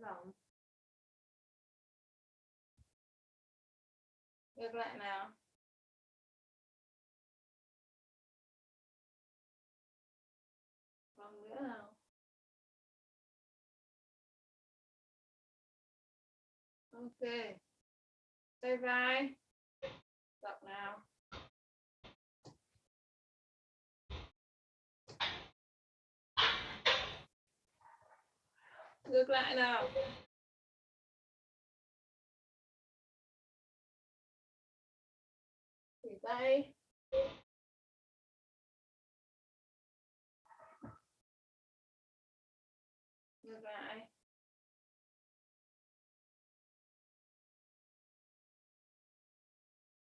rộng ngược lại nào. Còn nữa nào. Ok. Tay vai. Rộng nào. Ngược lại nào chỉ tay. Ngược lại.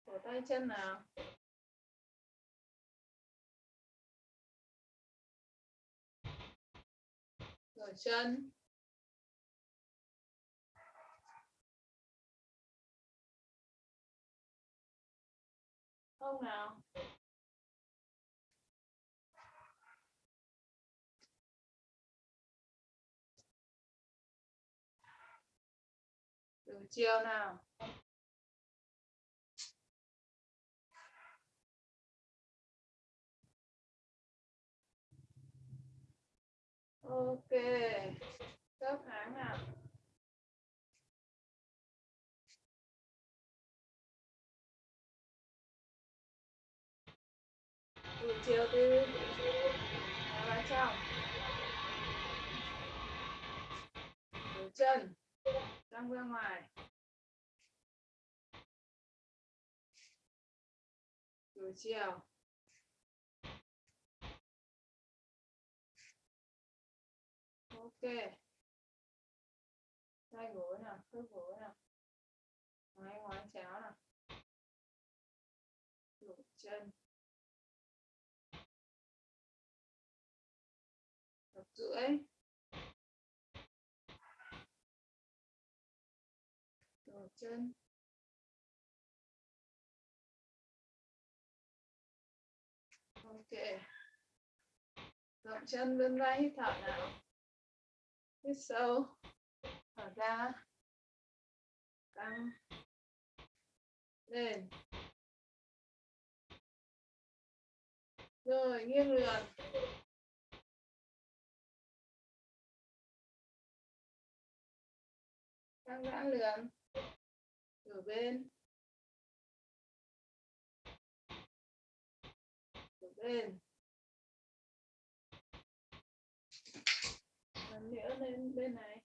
Cổ tay chân nào? Rồi chân. Không nào? Từ chiều nào? Ok cấp háng nào? Từ chiều từ vào trong từ chân răng ra ngoài. Từ chiều. Ok. Tay gối nào, khớp gối nào. Ngoái ngoái, chéo nào. Đổ chân. Rưỡi đổ chân. Ok. Rộng chân vươn vai hít thở nào. Hít sâu. Thở ra. Tăng, lên. Rồi nghiêng lườn. Căng giãn lườn ở bên. Ở bên. Lần nữa lên bên này.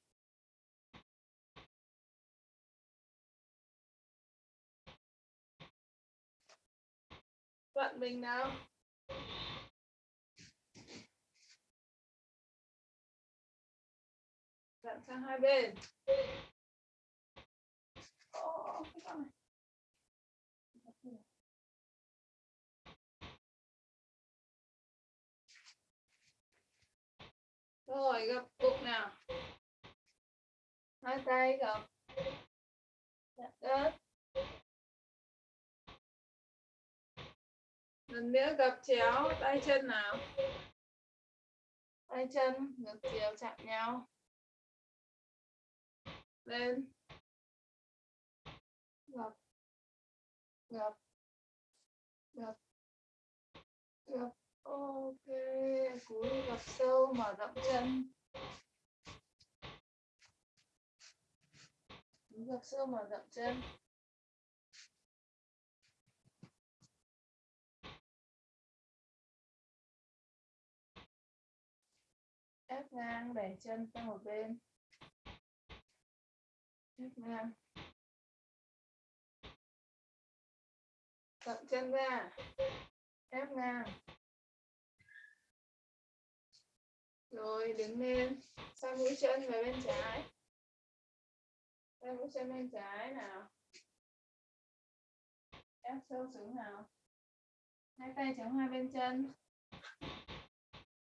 Vận mình nào? Vận sang hai bên Ồ, cái con này rồi gập cục nào? Hai tay gập chạm đất. Lần nữa gập chéo, tay chân nào? Tay chân ngược chiều chạm nhau. Lên. Gập gập gập gập ok cúi gập sâu, mở rộng chân. Cúi gập sâu, mở rộng chân. Ép ngang, đẩy chân sang một bên. Ép ngang. Rộng chân ra. Ép ngang. Rồi, đứng lên. Sang mũi chân về bên trái. Sang mũi chân bên trái nào? Ép sâu xuống nào? Hai tay chống hai bên chân.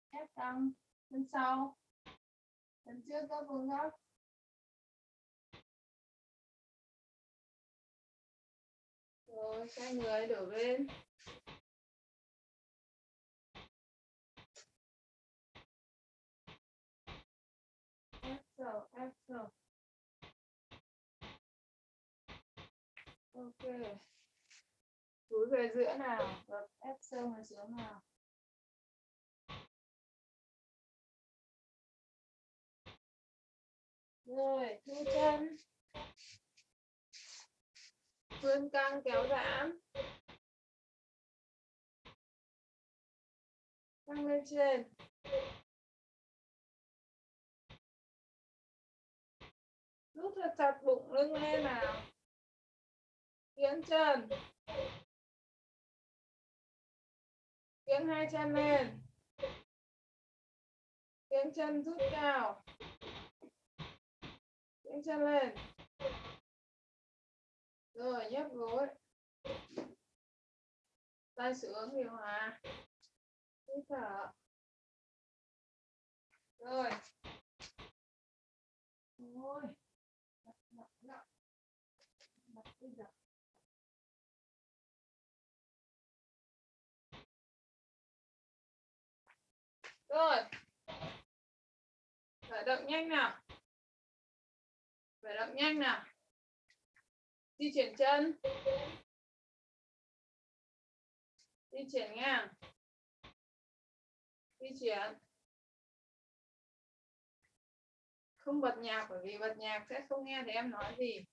Ép căng chân sau. Chân trước các vuông góc. Rồi, xoay người, đổ bên. Về giữa nào? Gập ép sâu về xuống nào? Rồi, thu chân. Vươn căng kéo giãn. Căng lên trên. Rút thật chặt bụng lưng lên nào. Tiến chân tiếng hai chân lên tiếng chân rút cao tiếng chân lên rồi nhấc gối tay xuống điều hòa hít thở rồi ôi Mặt, mặt, mặt. Mặt bây giờ rồi. Khởi động nhanh nào. Khởi động nhanh nào. Di chuyển chân. Di chuyển ngang. Di chuyển. Không bật nhạc bởi vì bật nhạc sẽ không nghe thấy em nói gì.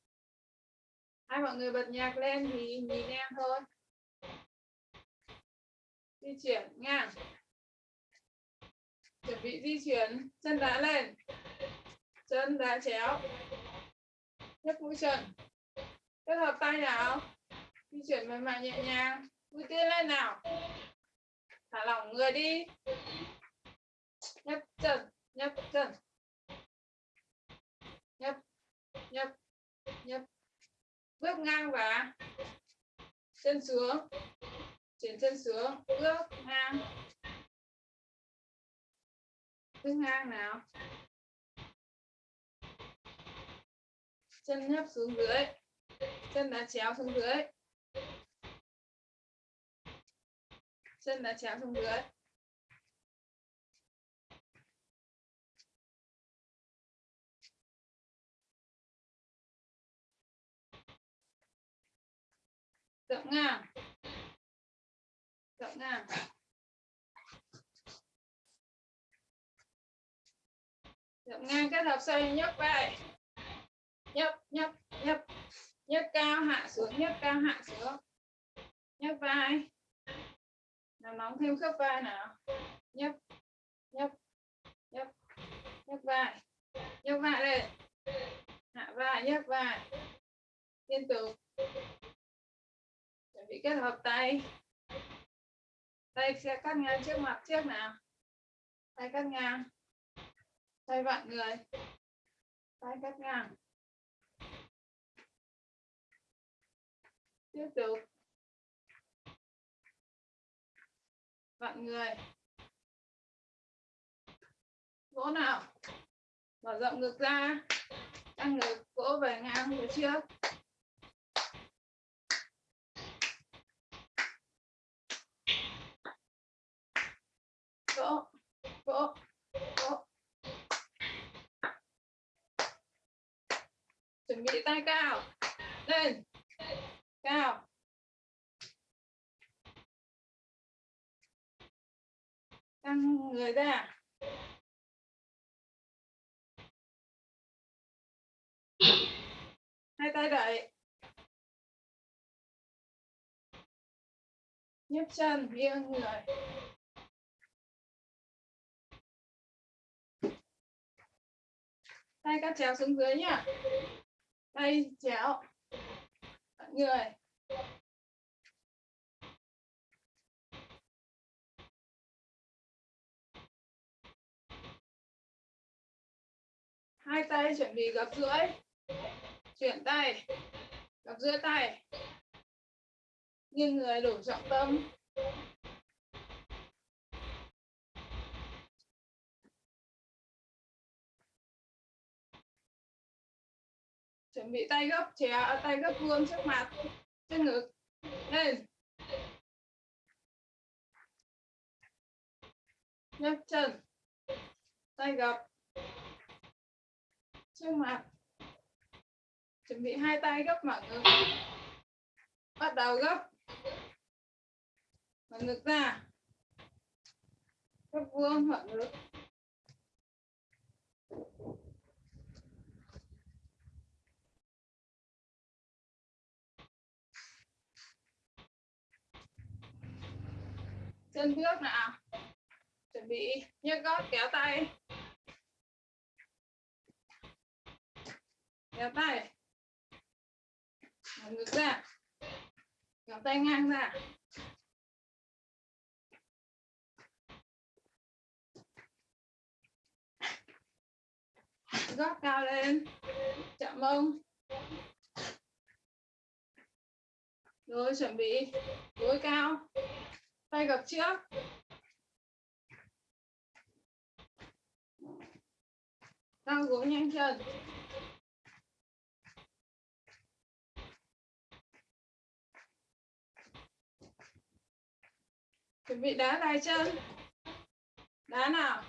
Hai mọi người bật nhạc lên thì nhìn em thôi. Di chuyển ngang chuẩn bị di chuyển. Chân đá lên. Chân đá chéo. Nhấc mũi chân. Kết hợp tay nào. Di chuyển mềm mại nhẹ nhàng. Mũi tiên lên nào. Thả lỏng người đi. Nhấc chân. Nhấc chân. Nhấc. Nhấc. Nhấc. Bước ngang và chân xuống. Chuyển chân xuống. Bước ngang bước ngang nào? Chân nhấp xuống dưới. Chân đá chéo xuống dưới. Chân đá chéo xuống dưới. Rộng ngang. Rộng ngang. Rộng ngang kết hợp xoay nhấc vai nhấp nhấp nhấp nhấc cao hạ xuống, nhấc cao hạ xuống. Nhấc vai. Làm nóng thêm khớp vai nào. Nhấp nhấp nhấp nhấc vai. Nhấc vai lên. Hạ vai, nhấc vai. Liên tục. Chuẩn bị kết hợp tay. Tay sẽ cắt ngang trước mặt trước nào. Tay cắt ngang thay vặn người. Tay cắt ngang. Tiếp tục. Vặn người. Vỗ nào. Mở rộng ngực ra. Tăng ngực, vỗ về ngang phía trước. Vỗ vỗ vỗ. Chuẩn bị tay cao. Lên. Cao. Căng người ra. Hai tay đẩy. Nhấc chân, nghiêng người. Tay các chéo xuống dưới nhá tay chéo người. Hai tay chuẩn bị gập rưỡi. Chuyển tay. Gập rưỡi tay. Nghiêng người đủ trọng tâm. Chuẩn bị tay gấp chéo tay gấp vuông trước mặt, trên ngực. Lên. Nhấc chân. Tay gập trước mặt. Chuẩn bị hai tay gấp mở ngực. Bắt đầu gấp. Mở ngực ra. Gấp vuông mở ngực. Chân bước nào chuẩn bị nhấc gót kéo tay. Kéo tay. Ngực ra. Kéo tay ngang ra. Gót cao lên. Chạm mông rồi chuẩn bị gối cao tay gập trước. Đang gối nhanh chân. Chuẩn bị đá dài chân. Đá nào?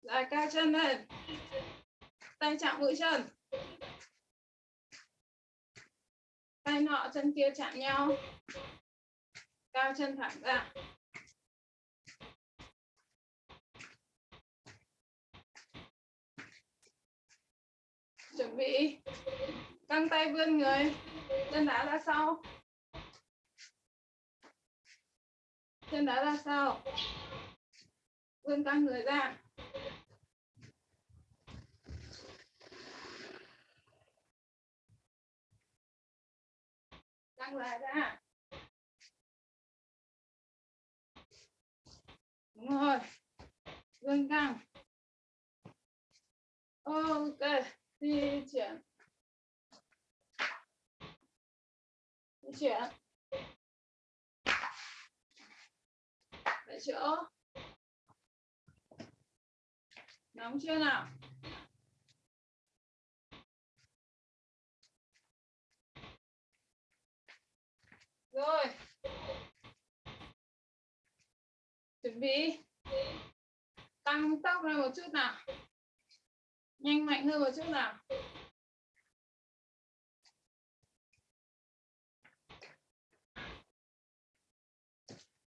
Dài cao chân lên. Tay chạm mũi chân. Tay nọ chân kia chạm nhau cao chân thẳng ra. Chuẩn bị. Căng tay vươn người. Chân đá ra sau. Chân đá ra sau. Vươn căng người ra. Căng lại ra. Đúng rồi. Vươn căng ok, di chuyển. Di chuyển. Tại chỗ. Nóng chưa nào? Rồi. Vị tăng tốc lên một chút nào. Nhanh mạnh hơn một chút nào.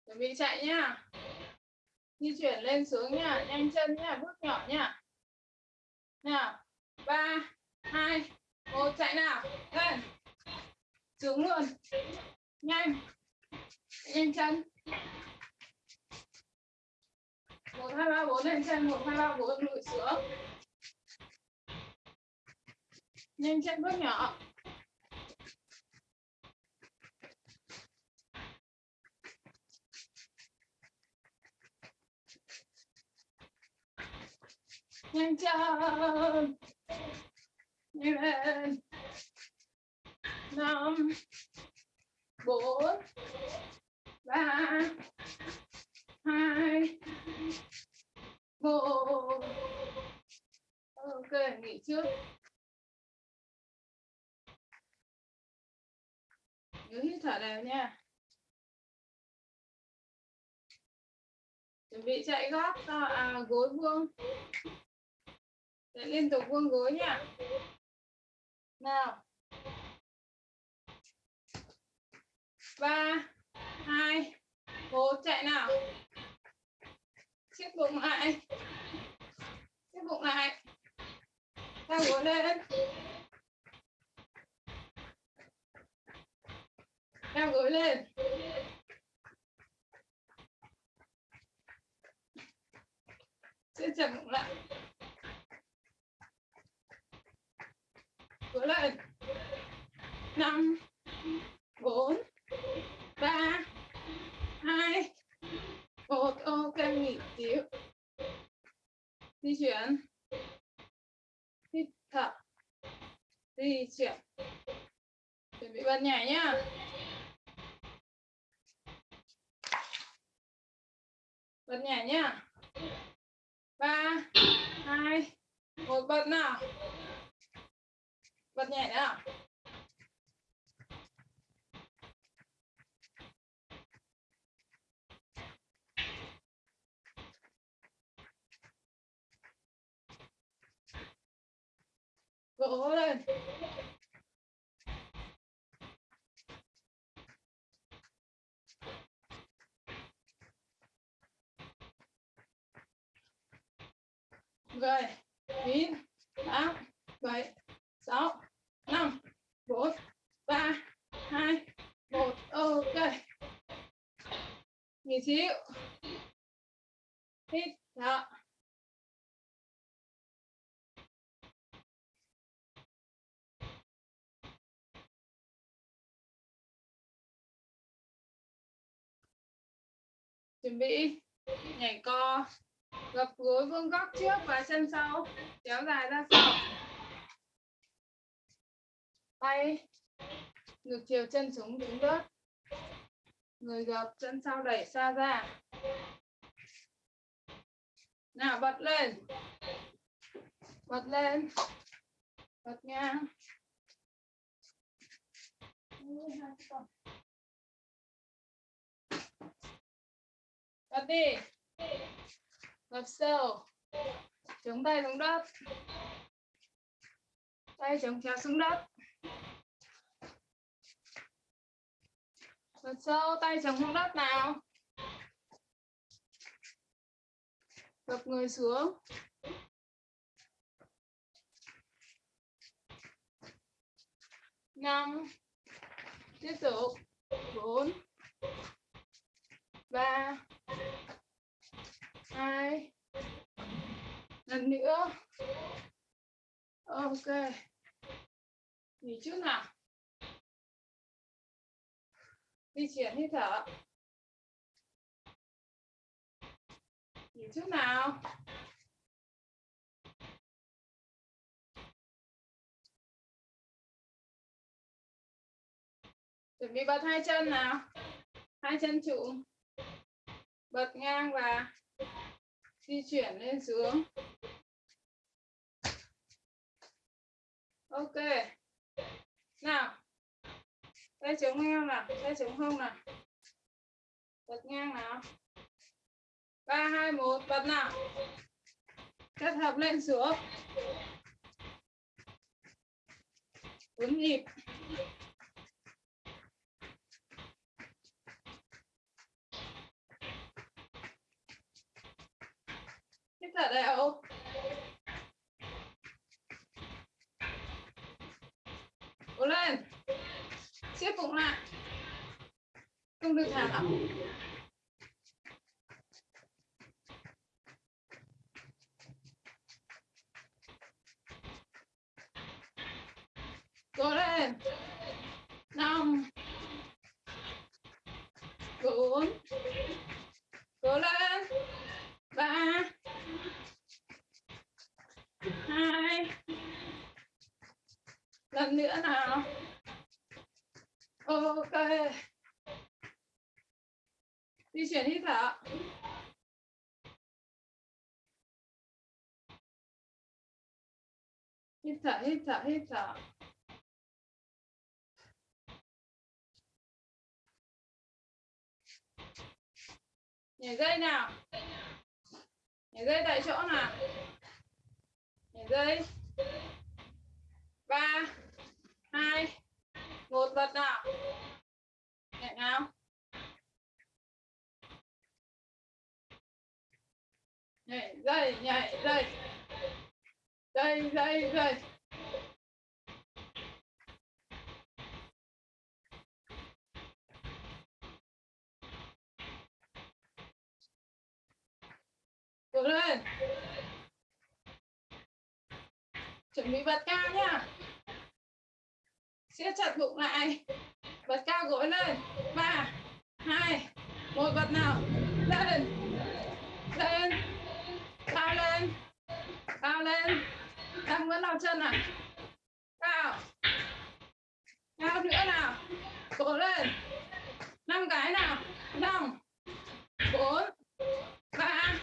Chuẩn bị chạy nhá. Di chuyển lên xuống nhá. Nhanh chân nhá. Bước nhỏ nhá. Nào. Ba, hai, một, chạy nào. Lên. Xuống luôn. Nhanh. Nhanh chân một hai ba bốn lên trên một, hai ba bốn lùi xuống. Nhanh chân bước nhỏ. Nhanh chân. Lên. Năm, bốn, ba hai. Một ok nghỉ trước. Nhớ hít thở đều nha. Chuẩn bị chạy gót à, gối vuông. Chạy liên tục vuông gối nha. Nào. Ba hai một chạy nào siết bụng lại siết bụng lại ta ngồi lên Em gối lên. Siết chậm bụng lại. Gối lên. năm, bốn, ba hai. Một ok, nghỉ xíu. Di chuyển. Hít thở di chuyển. Chuẩn bị bật nhảy nhá. Bật nhảy nhá. Ba, hai, một, bật nào? Bật nhảy nào? Gỗ lên. mười chín tám bảy sáu năm bốn ba hai một ok nghỉ xíu hít thở chuẩn bị nhảy co, gập gối vuông góc trước và chân sau, kéo dài ra sau. Tay ngược chiều chân xuống đứng đất người gập, chân sau đẩy xa ra. Nào, bật lên. Bật lên. Bật ngang. Bật đi. Gập sâu. Chống tay xuống đất. Tay chống chéo xuống đất. Gập sâu, tay chống xuống đất nào? Gập người xuống. Năm. Tiếp tục. Bốn. Ba hai. Lần nữa. Ok. Nghỉ chút nào. Di chuyển hít thở. Nghỉ chút nào. Chuẩn bị bật hai chân nào. Hai chân trụ bật ngang và di chuyển lên xuống. Ok. Nào, tay chống eo nào, tay chống hông nào. Bật ngang nào. ba, hai, một, bật nào. Kết hợp lên xuống. Bốn nhịp. Hít thở đều cố lên. Siết bụng lại. Không được thả lỏng cố lên năm bốn cố lên ba hai lần nữa nào ok di chuyển hít thở hít thở dạ, hít thở dạ. nhảy dây nào. Nhảy dây tại chỗ nào. Nhảy dây. Ba, hai, một, bật nào nhẹ nào. Nhảy dây nhảy dây. Dây dây dây. Cố lên. Chuẩn bị bật cao nhá. Siết chặt bụng lại. Bật cao gối lên. Ba, hai, một, bật nào. Lên. Lên. Cao lên. Cao lên đang vẫn nào chân à? Cao cao nữa nào. Cố lên. Năm cái nào? Năm. Bốn. Ba.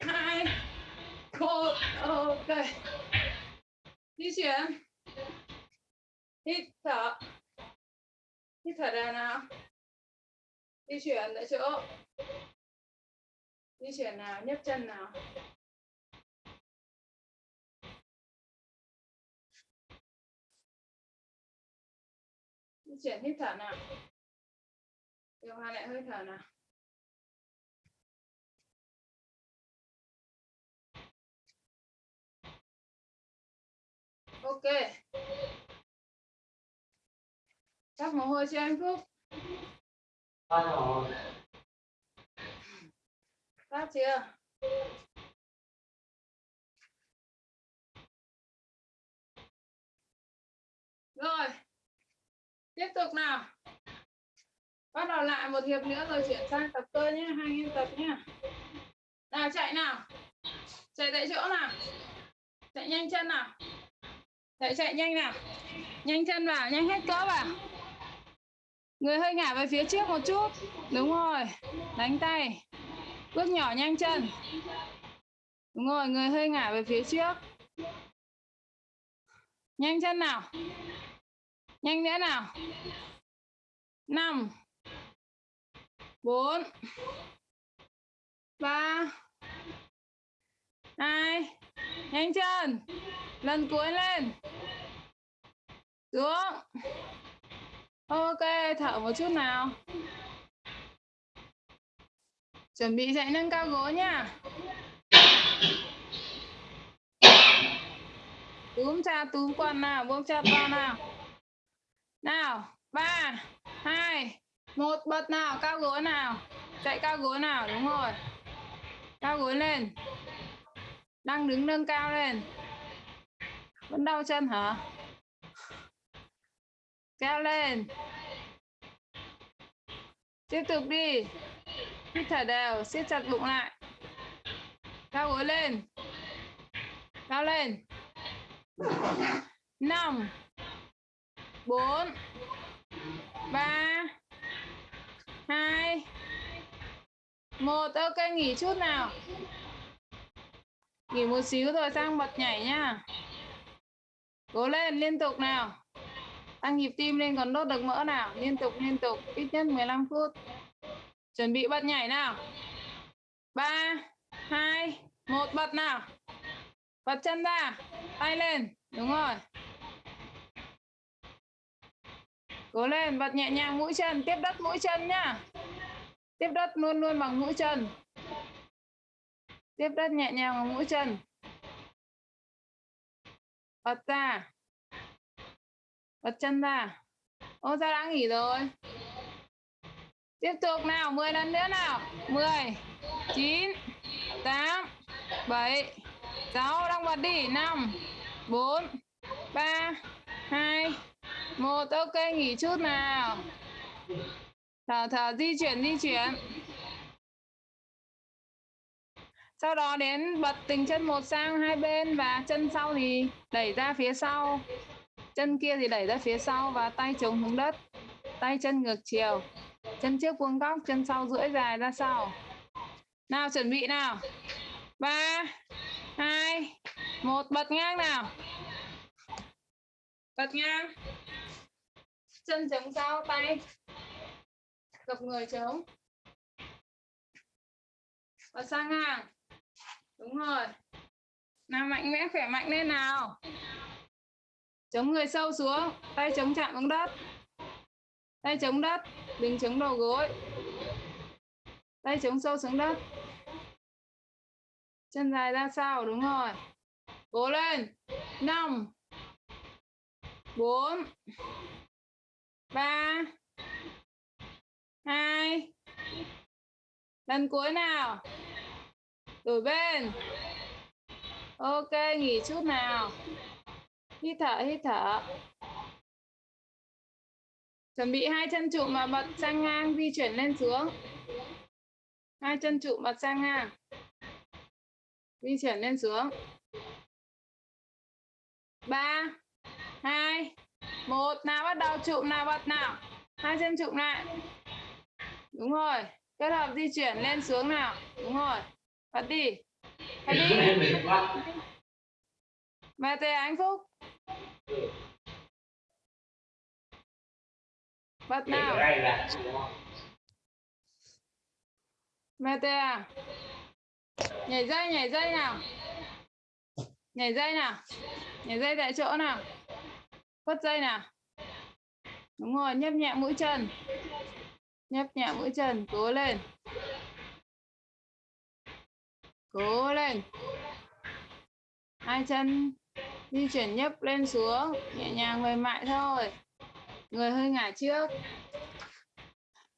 Hai. Một. Ok. Di chuyển. Hít thở. Hít thở ra nào. Di chuyển tại chỗ. Di chuyển nào? Nhấc chân nào? Chuyển hít thở nào. Điều hòa lại hơi thở nào. Ok. Các mồ hôi cho anh phúc? Phát chưa? Rồi tiếp tục nào. Bắt đầu lại một hiệp nữa rồi chuyển sang tập cơ nhé, hai nghìn tập nhé. Nào chạy nào. Chạy tại chỗ nào. Chạy nhanh chân nào. Chạy chạy nhanh nào. Nhanh chân vào, nhanh hết cỡ vào. Người hơi ngả về phía trước một chút. Đúng rồi. Đánh tay. Bước nhỏ nhanh chân. Đúng rồi, người hơi ngả về phía trước. Nhanh chân nào nhanh nữa nào. Năm, bốn, ba, hai, nhanh chân. Lần cuối lên. Xuống. Ok, thở một chút nào. Chuẩn bị dậy nâng cao gối nha. Túm cha, túm quần nào, buông cha to nào nào, ba, hai, một, bật nào, cao gối nào, chạy cao gối nào, đúng rồi. Cao gối lên. Đang đứng nâng cao lên. Vẫn đau chân hả? Kéo lên. Tiếp tục đi. Hít thở đều, siết chặt bụng lại. Cao gối lên. Cao lên. Năm bốn. Ba. Hai. Một. Ok, nghỉ chút nào. Nghỉ một xíu rồi sang bật nhảy nha cố lên, liên tục nào. Tăng nhịp tim lên, còn đốt được mỡ nào. Liên tục liên tục. Ít nhất 15 phút. Chuẩn bị bật nhảy nào. Ba. Hai. Một, bật nào. Bật chân ra. Tay lên. Đúng rồi cố lên, bật nhẹ nhàng mũi chân, tiếp đất mũi chân nhá. Tiếp đất luôn luôn bằng mũi chân. Tiếp đất nhẹ nhàng bằng mũi chân. Bật ra. Bật chân ra. Ô ra đã nghỉ rồi? Tiếp tục nào 10 lần nữa nào. 10 9 8 7 6 đang bật đi. 5 4 3 2 một, ok, nghỉ chút nào. Thở thở di chuyển di chuyển. Sau đó đến bật tình chân một sang hai bên và chân sau thì đẩy ra phía sau. Chân kia thì đẩy ra phía sau và tay chống xuống đất. Tay chân ngược chiều. Chân trước vuông góc, chân sau duỗi dài ra sau. Nào, chuẩn bị nào. Ba, hai, một, bật ngang nào. Bật ngang chân chống sau tay. Gập người chống và sang ngang. Đúng rồi. Nào, mạnh mẽ, khỏe mạnh lên nào. Chống người sâu xuống. Tay chống chạm xuống đất. Tay chống đất. Đừng chống đầu gối. Tay chống sâu xuống đất. Chân dài ra sau, đúng rồi. Cố lên. Năm. Bốn ba. Hai. Lần cuối nào? Đổi bên. Ok, nghỉ chút nào. Hít thở hít thở. Chuẩn bị hai chân trụ mà bật sang ngang, di chuyển lên xuống. Hai chân trụ bật sang ngang. Di chuyển lên xuống. Ba. Hai một nào bắt đầu trụ nào bật nào. Hai chân trụ lại. Đúng rồi. Kết hợp di chuyển lên xuống nào. Đúng rồi. Bật đi. Bật đi. Mẹ tề anh phúc. Bật nào. mẹ tề à? Nhảy dây nhảy dây nào. Nhảy dây nào. Nhảy dây tại chỗ nào phất dây nào. Đúng rồi, nhấp nhẹ mũi chân. Nhấp nhẹ mũi chân, cố lên. Cố lên. Hai chân di chuyển nhấp lên xuống, nhẹ nhàng mềm mại thôi. Người hơi ngả trước.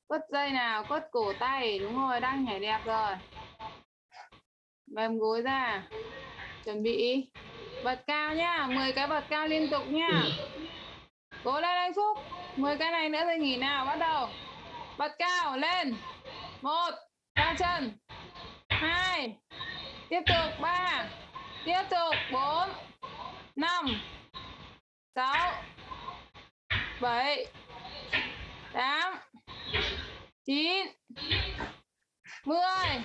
Quất dây nào quất cổ tay, đúng rồi, đang nhảy đẹp rồi. Mềm gối ra, chuẩn bị bật cao nhá 10 cái bật cao liên tục nhá. Cố lên anh phúc 10 cái này nữa rồi nghỉ nào, bắt đầu. Bật cao, lên. Một ra chân. Hai, tiếp tục, ba. Tiếp tục, bốn, năm, sáu, bảy, tám, chín, mười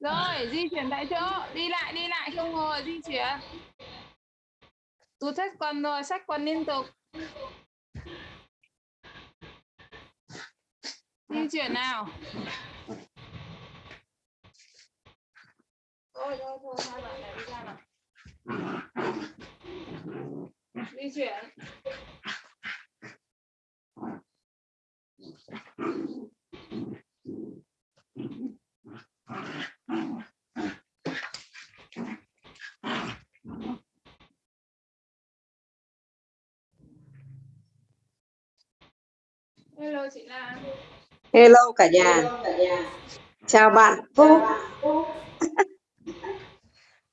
rồi, di chuyển tại chỗ. Đi lại đi lại, không ngồi di chuyển. Tụt sách quần rồi sách quần liên tục. Di chuyển nào. Thôi thôi thôi, hai bạn này đi ra nào. Di chuyển hello chị Lan Hello cả nhà. Chào bạn Phúc.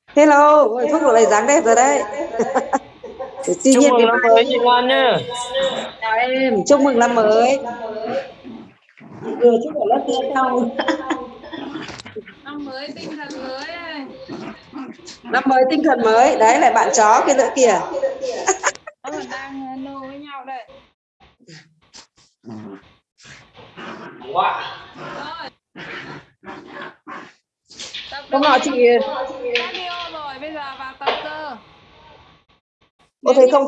Hello, ôi, Phúc lại dáng đẹp rồi đấy. Tuy Chúc nhiên mừng năm mới chị Lan nhá. chào em, chúc mừng năm mới. Vừa chúc ở lớp tiếp sau. Năm mới tinh thần mới Năm mới tinh thần mới. Đấy lại bạn chó kia nữa kìa. đang ờ, nô với nhau đây tập Hôm nọ chị rồi bây giờ vào tập cơ có thấy không?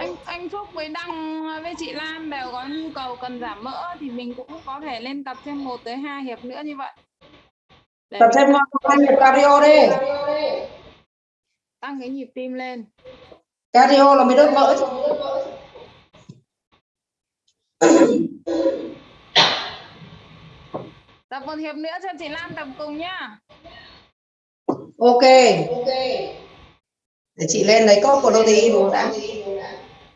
anh anh Phúc với Đăng với chị Lan đều có nhu cầu cần giảm mỡ thì mình cũng có thể lên tập thêm 1 tới 2 hiệp nữa như vậy Tập thêm hai nhịp cardio đi. tăng cái nhịp tim lên Cardio là mới đốt mỡ. tập một hiệp nữa cho chị Lan tập cùng nhá Ok. Để chị lên lấy cốc của protein uống đã.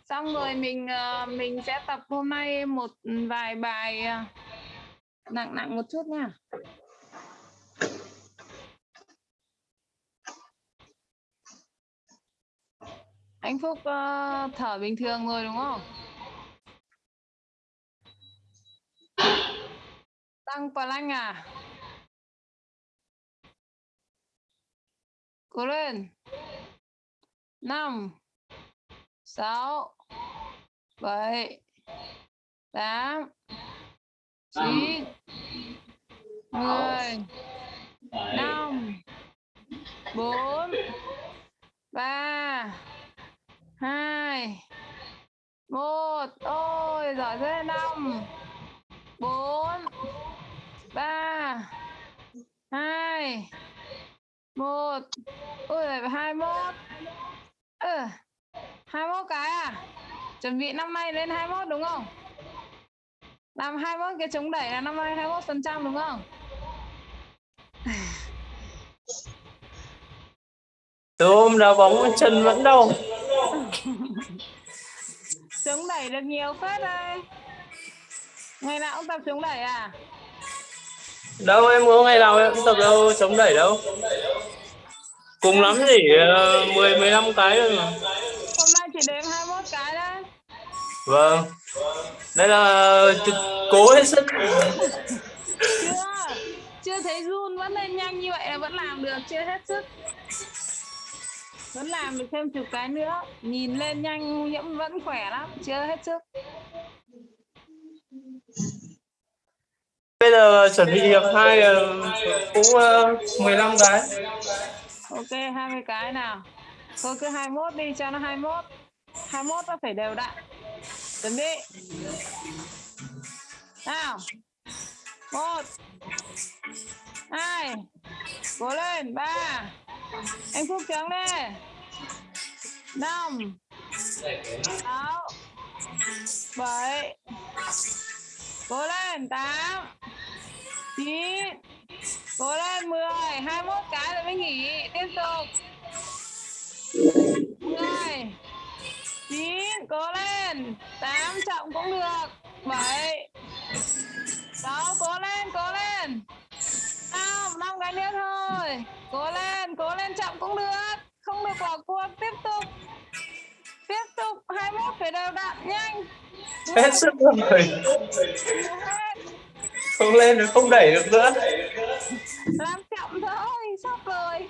xong rồi mình ờ, mình sẽ tập hôm nay một vài bài ờ, nặng nặng một chút nha anh Phúc uh, thở bình thường rồi đúng không? Tăng plank à? Cố lên. Năm sáu bảy tám chín mười năm bốn ba hai. Một. Ôi giỏi thế năm. Bốn. Ba. Hai. Một. Ôi lại hai mốt. Ừ, hai mốt cái à? Chuẩn bị năm nay lên hai mốt đúng không? Làm hai mốt cái chống đẩy là năm nay hai mốt phần trăm đúng không? Từ hôm đá bóng chân vẫn đau. chống đẩy được nhiều phết đây ngày nào cũng tập chống đẩy à Đâu em có ngày nào em cũng tập đâu chống đẩy đâu. Cùng lắm chỉ ờ, 10 15 cái thôi mà. hôm nay chỉ đếm 21 cái đấy Vâng. Đây là cố hết sức. chưa chưa thấy run vẫn lên nhanh như vậy là vẫn làm được chưa hết sức vẫn làm được thêm chục cái nữa. Nhìn lên nhanh nhiễm vẫn khỏe lắm. Chưa hết sức. Bây giờ chuẩn bị hiệp 2 cũng ờ, 15 cái. ok 20 cái nào. Thôi cứ 21 đi cho nó 21 21 nó phải đều đặn. Chuẩn bị. Nào. Một hai, cố lên, ba. Anh phúc trắng lên. Năm. Sáu. Bảy. Cố lên, tám. Chín. Cố lên, mười. Hai mốt cái rồi mới nghỉ. Tiếp tục. Mười. Lên. Tám chậm cũng được. Bảy. Sáu. Cố lên cố lên năm năm cái nữa thôi. Cố lên cố lên chậm cũng được. Không được bỏ cuộc tiếp tục. Tiếp tục 21 phải đều đặn nhanh. Hết sức rồi. Không lên được không đẩy được nữa. Làm chậm thôi sắp rồi.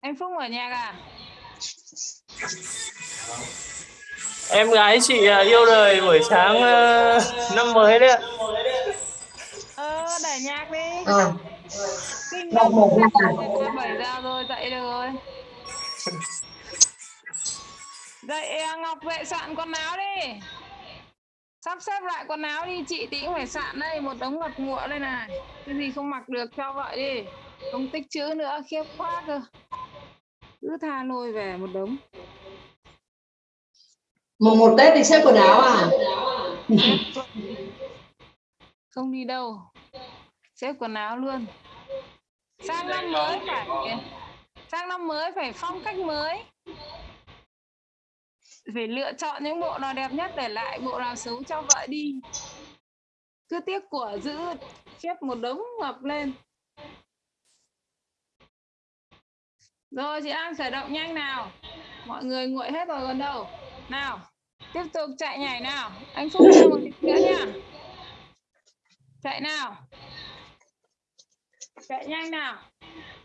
Anh Phúc ở nhà à em gái chị à, yêu đời buổi sáng ờ, năm mới đấy ạ. Ờ để nhạc đi. Ờ, kinh đọc một à? Bảy giờ rồi dậy được rồi. Dậy à, Ngọc vệ soạn quần áo đi. Sắp xếp lại quần áo đi chị tí cũng phải soạn đây một đống ngập ngụa đây này. Cái gì không mặc được cho vậy đi. Không tích chữ nữa khiếp quá cơ cứ tha lôi về một đống. Mùng một Tết thì xếp quần áo à? không đi đâu. Xếp quần áo luôn. Sang năm mới phải sang năm mới phải phong cách mới. Phải lựa chọn những bộ nào đẹp nhất để lại bộ nào xấu cho vợ đi. Cứ tiếc của giữ xếp một đống ngập lên rồi chị An khởi động nhanh nào. Mọi người nguội hết rồi còn đâu. Nào tiếp tục chạy nhảy nào. Anh Phúc thêm một tí nữa nha. Chạy nào. Chạy nhanh nào.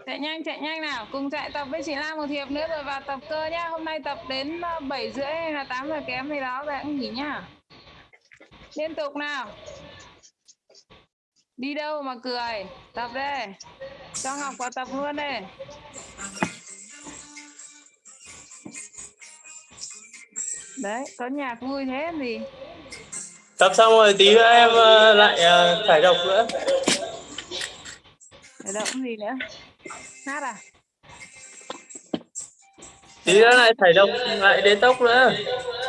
Chạy nhanh chạy nhanh nào. Cùng chạy tập với chị lan một hiệp nữa rồi vào tập cơ nhá. Hôm nay tập đến ờ, bảy rưỡi hay là tám giờ kém gì đó rồi cũng nghỉ nhá liên tục nào đi đâu mà cười? Tập đây cho Ngọc vào tập luôn đây đấy có nhạc vui thế gì? Tập xong rồi tí nữa em ờ, lại ờ, thải độc nữa. Để động gì nữa? Hát à? Tí nữa lại thải độc lại đến tốc nữa.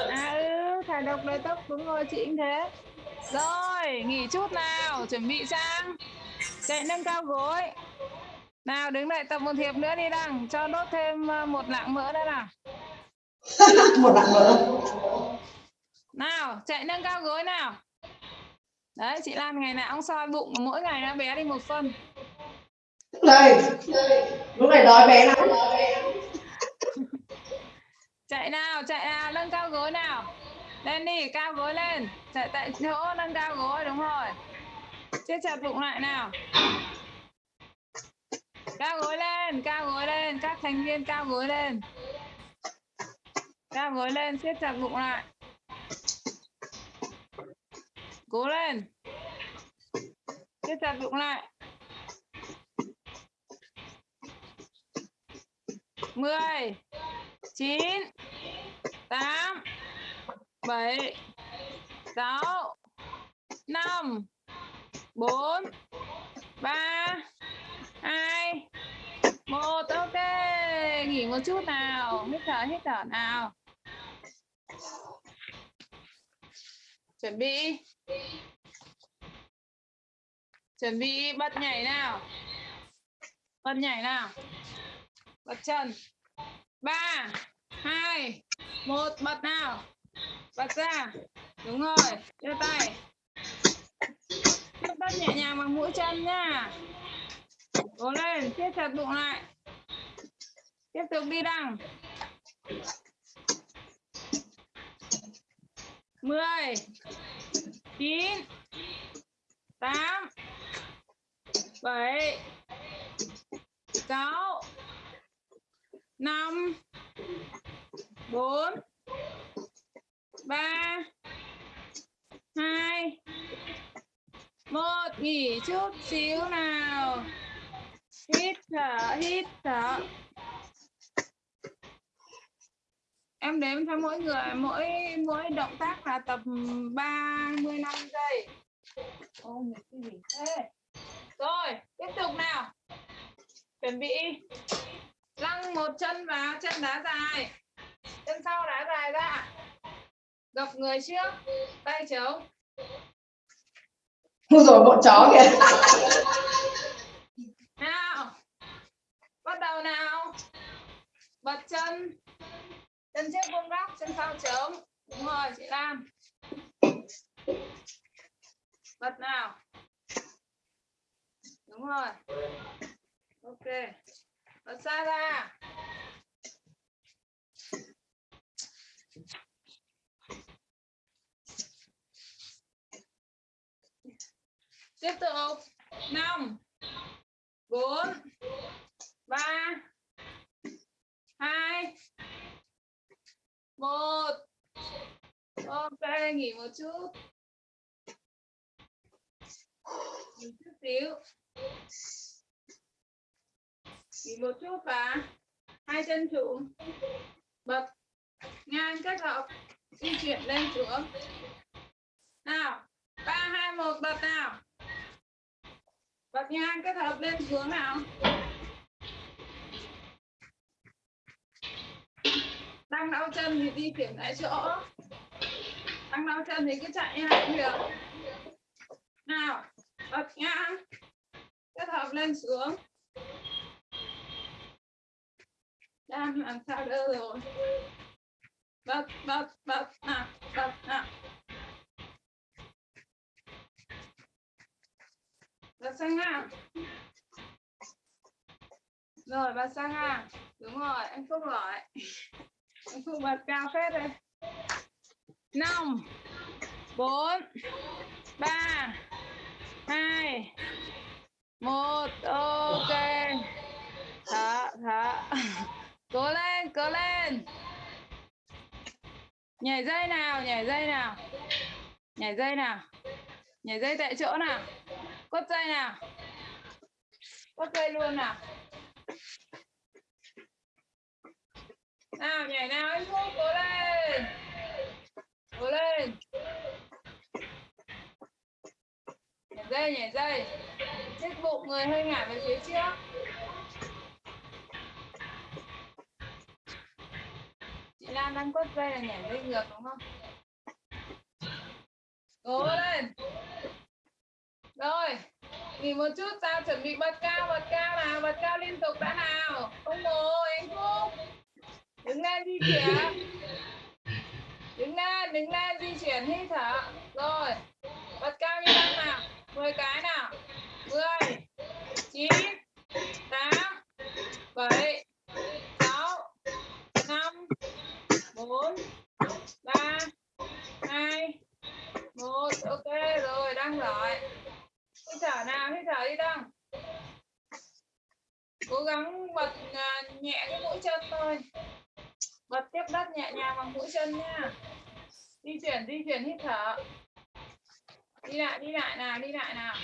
À ừ thải độc đầy tóc đúng rồi chị cũng thế rồi nghỉ chút nào chuẩn bị sang. Chạy nâng cao gối. Nào đứng lại tập một hiệp nữa đi đằng cho đốt thêm ờ, một lạng mỡ nữa nào. Một bạn nữa. nào chạy nâng cao gối nào. Đấy chị Lan ngày nào cũng soi bụng mỗi ngày nó bé đi một phân. Đây, lúc này đói bé lắm. chạy nào chạy nào nâng cao gối nào lên đi, cao gối lên. Chạy tại chỗ, nâng cao gối, đúng rồi. Siết chặt bụng lại nào. Cao gối lên, cao gối lên. Các thành viên cao gối lên. Cao gối lên siết chặt bụng lại. Cố lên. Siết chặt bụng lại. Mười, chín, tám bảy, sáu, năm, bốn, ba, hai, một, ok. Nghỉ một chút nào. Hít thở hít thở nào. Chuẩn bị. Chuẩn bị, bật nhảy nào. Bật nhảy nào. Bật chân. Ba, hai, một, bật nào bật ra. Đúng rồi. Đưa tay. Tiếp đất nhẹ nhàng bằng mũi chân nha. Cố lên. Siết chặt bụng lại. Tiếp tục đi đằng. Mười. Chín. Tám. Bảy. Sáu. Năm. Bốn ba hai một nghỉ chút xíu nào. Hít thở hít thở. Em đếm cho mỗi người mỗi mỗi động tác là tập 35 giây. Ôi, cái gì thế? rồi tiếp tục nào. Chuẩn bị. Lăn một chân vào chân đá dài. Chân sau đá dài ra gập người trước tay trống Ôi rồi bọn chó kìa. Nào bắt đầu nào. Bật chân. Chân trước vuông góc chân sau trống. Đúng rồi chị Lam. Bật nào. Đúng rồi. Ok. Bật xa ra tiếp tục. Năm, bốn, ba, hai, một. Ok, nghỉ một chút. Nghỉ chút xíu. Nghỉ một chút và hai chân trụ. Bật ngang kết hợp. Di chuyển lên xuống. Nào. Ba, hai, một bật nào bật ngang kết hợp lên xuống nào. Đang đau chân thì di chuyển tại chỗ. Đang đau chân thì cứ chạy như này cũng được. Nào, bật ngang kết hợp lên xuống. Đang làm sao đỡ rồi? Bật bật bật nào bật nào bật sang ngang rồi bà sang ha, đúng rồi anh phúc gọi anh phúc bật cao phết đây. Năm bốn ba hai một ok. Thở thở. Cố lên cố lên. Nhảy dây nào nhảy dây nào. Nhảy dây nào. Nhảy dây tại chỗ nào. Quất dây nào. Quất dây luôn nào. Nào, nhảy nào, anh phúc cố lên. Cố lên. Nhảy dây nhảy dây. Chết bụng người hơi ngả về phía trước. Chị Lan đang quất dây là nhảy dây ngược, đúng không? Cố lên. Rồi, nghỉ một chút sao chuẩn bị bật cao bật cao nào, bật cao liên tục đã nào. Không ngồi anh phúc đứng lên di chuyển. Đứng lên đứng lên di chuyển hít thở. Rồi, bật cao như năm nào. 10 cái nào. 10 9 8 7 6 5 4 3 2 1 ok, rồi đang giỏi hít thở nào, hít thở đi đăng. Cố gắng bật à, nhẹ cái mũi chân thôi bật tiếp đất nhẹ nhàng bằng mũi chân nha. Di chuyển di chuyển hít thở. Đi lại đi lại nào, đi lại nào.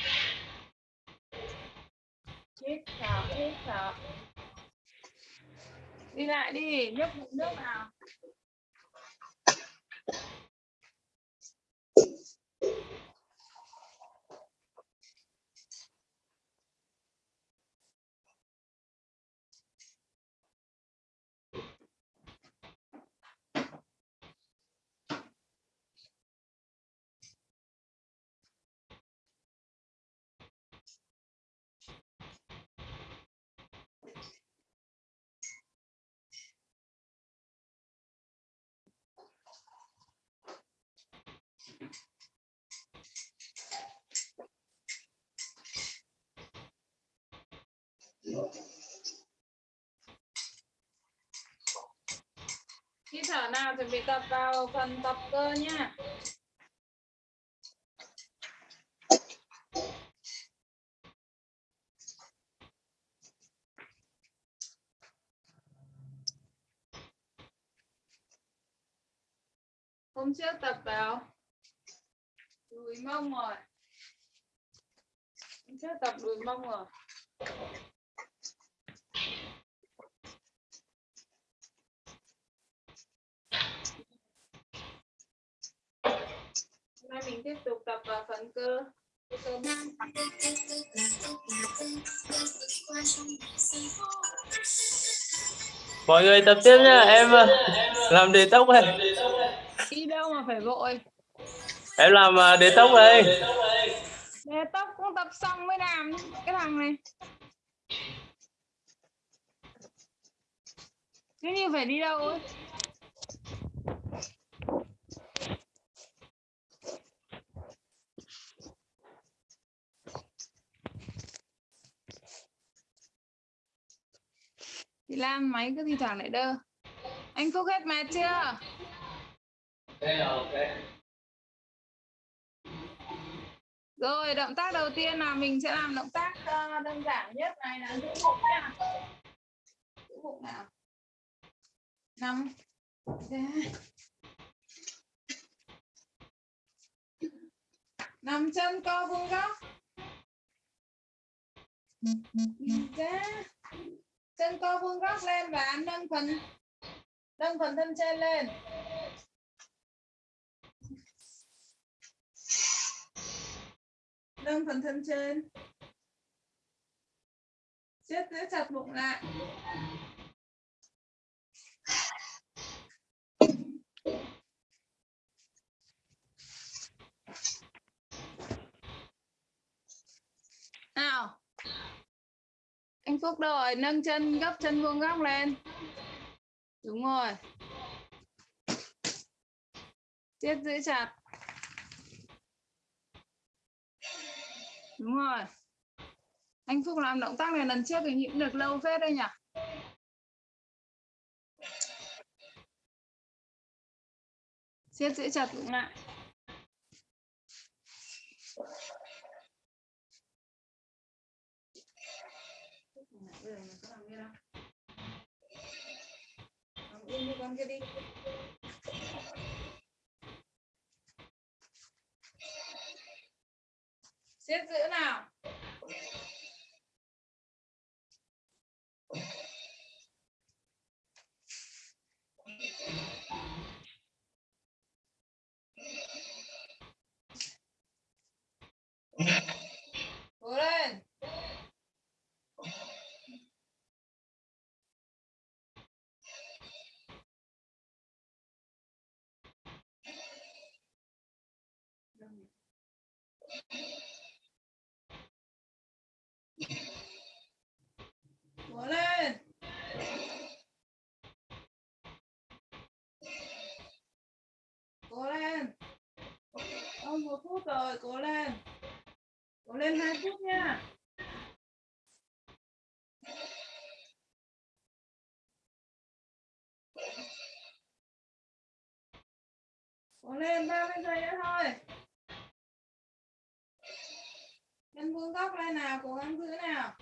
Hít thở hít thở. Đi lại đi nhấp bụng nước nào. Khi thở nào chuẩn bị tập vào phần tập cơ nha hôm trước tập vào đùi mông rồi hôm mông rồi. Hôm nay mình tiếp tục tập vào phần cơ. Mọi người tập tiếp nha em ờ, làm đề tốc đây. Đi đâu mà phải vội? Em làm ờ, đề tốc đây để tóc cũng tập xong mới làm cái thằng này cứ như phải đi đâu ấy? Lan, máy cứ thi thoảng lại đơ. Anh Phúc hết mệt chưa? Rồi, động tác đầu tiên là mình sẽ làm động tác ờ, đơn giản nhất này là giữ bụng nha. Giữ bụng nào? Nằm ra nằm chân co vuông góc. Nhìn ra chân co vuông góc lên và nâng phần nâng phần thân trên lên. Nâng phần thân trên. Siết giữ chặt bụng lại. Nào. Anh Phúc đâu rồi? Nâng chân, gấp chân vuông góc lên. Đúng rồi. Siết giữ chặt. Đúng rồi. Anh Phúc làm động tác này lần trước thì nhịn được lâu phết đây nhỉ? Siết giữ chặt bụng lại. Con kia đi. siết giữ nào cố lên. Cố lên hai phút nha. Cố lên 30 giây nữa thôi. Em vuông góc lên nào, cố gắng giữ nào.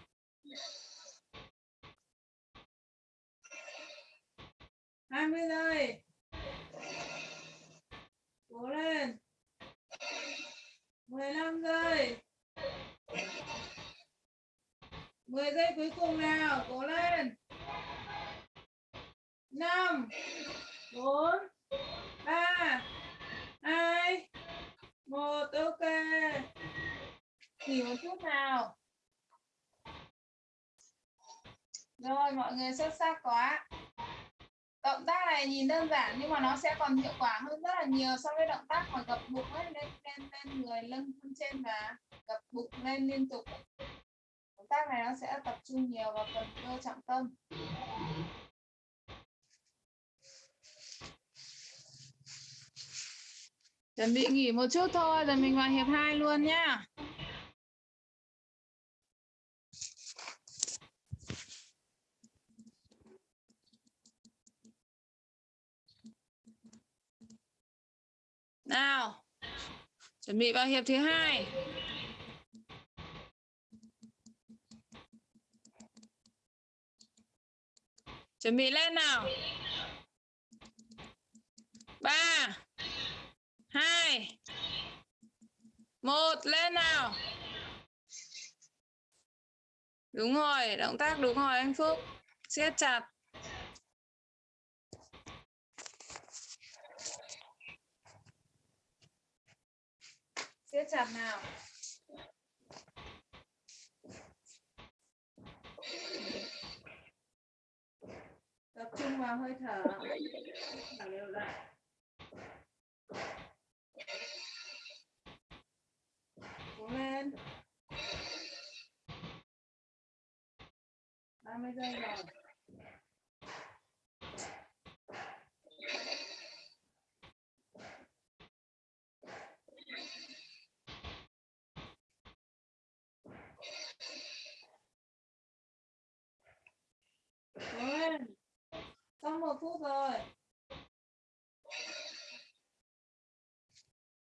Hai mươi giây. Cố lên mười lăm giây. Mười giây cuối cùng nào, cố lên. Năm, bốn, ba, hai, một, ok. Nghỉ một chút nào. Rồi, mọi người xuất sắc quá động tác này nhìn đơn giản nhưng mà nó sẽ còn hiệu quả hơn rất là nhiều so với động tác mà gập bụng ấy, lên lên lên người, lưng thân trên và gập bụng lên liên tục. Động tác này nó sẽ tập trung nhiều vào phần cơ trọng tâm. Chuẩn bị nghỉ một chút thôi, rồi mình vào hiệp 2 luôn nhá. Nào, chuẩn bị vào hiệp thứ hai. Chuẩn bị lên nào. ba hai một lên nào. Đúng rồi, động tác đúng rồi anh Phúc. siết chặt. siết chặt nào? Tập trung vào hơi thở. Thở đều lại. Cố lên. 30 giây rồi. Cố. Xong một phút rồi.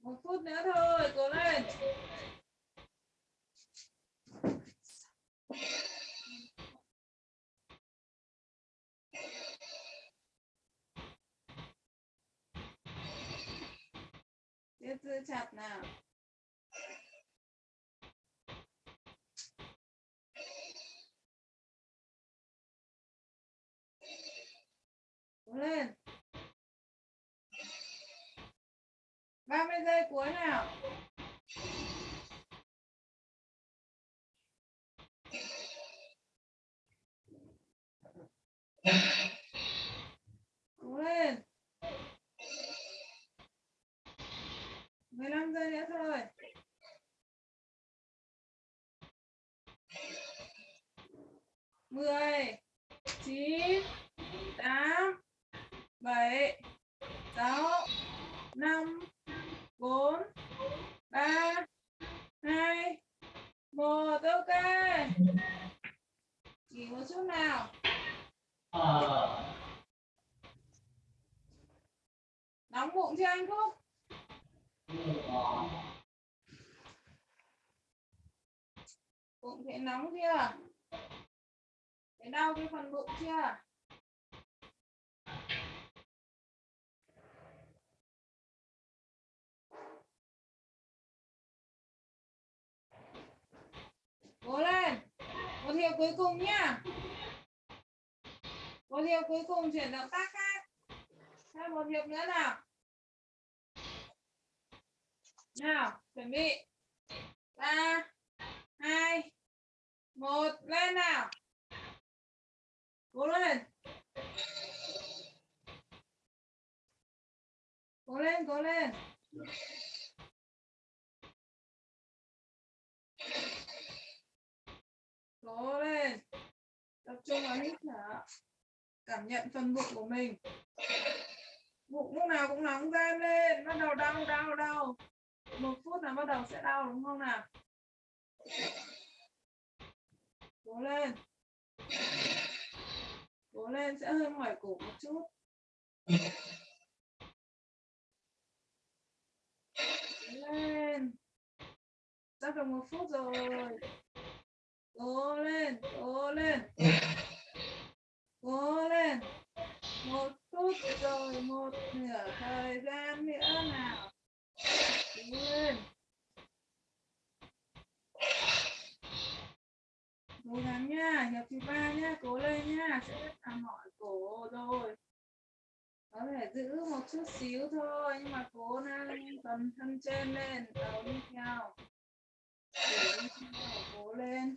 Một phút nữa thôi, cố lên. Tiếp giữ chặt nào. Cố lên. 30 giây cuối nào. Cố lên. 15 giây nữa thôi. Mười, chín, tám, bảy, sáu, năm, bốn, ba, hai, một, ok. Nghỉ một chút nào. Nóng bụng chưa anh Phúc? Bụng thấy nóng chưa? Thấy đau cái phần bụng chưa? Cố lên liệu cuối cùng nhá. Một liệu cuối cùng chuyển động tác khác. Thêm một hiệp nữa nào. Nào, chuẩn bị. ba hai một lên nào. Cố lên. Cố lên, cố lên. Cố lên. Tập trung vào hít thở. Cảm nhận phần bụng của mình. Bụng lúc nào cũng nóng gian lên. Bắt đầu đau, đau, đau. Một phút là bắt đầu sẽ đau đúng không nào? Cố lên. Cố lên sẽ hơi mỏi cổ một chút. Cố lên. Sắp được một phút rồi. Cố lên, cố lên. Cố lên. Một phút rồi, một nửa thời gian nữa nào. Cố lên. Cố gắng nha, hiệp thứ ba nha, cố lên nha, sẽ rất là mỏi cổ rồi. Có thể giữ một chút xíu thôi, nhưng mà cố nâng tầm thân trên lên, đầu đi theo, cố lên.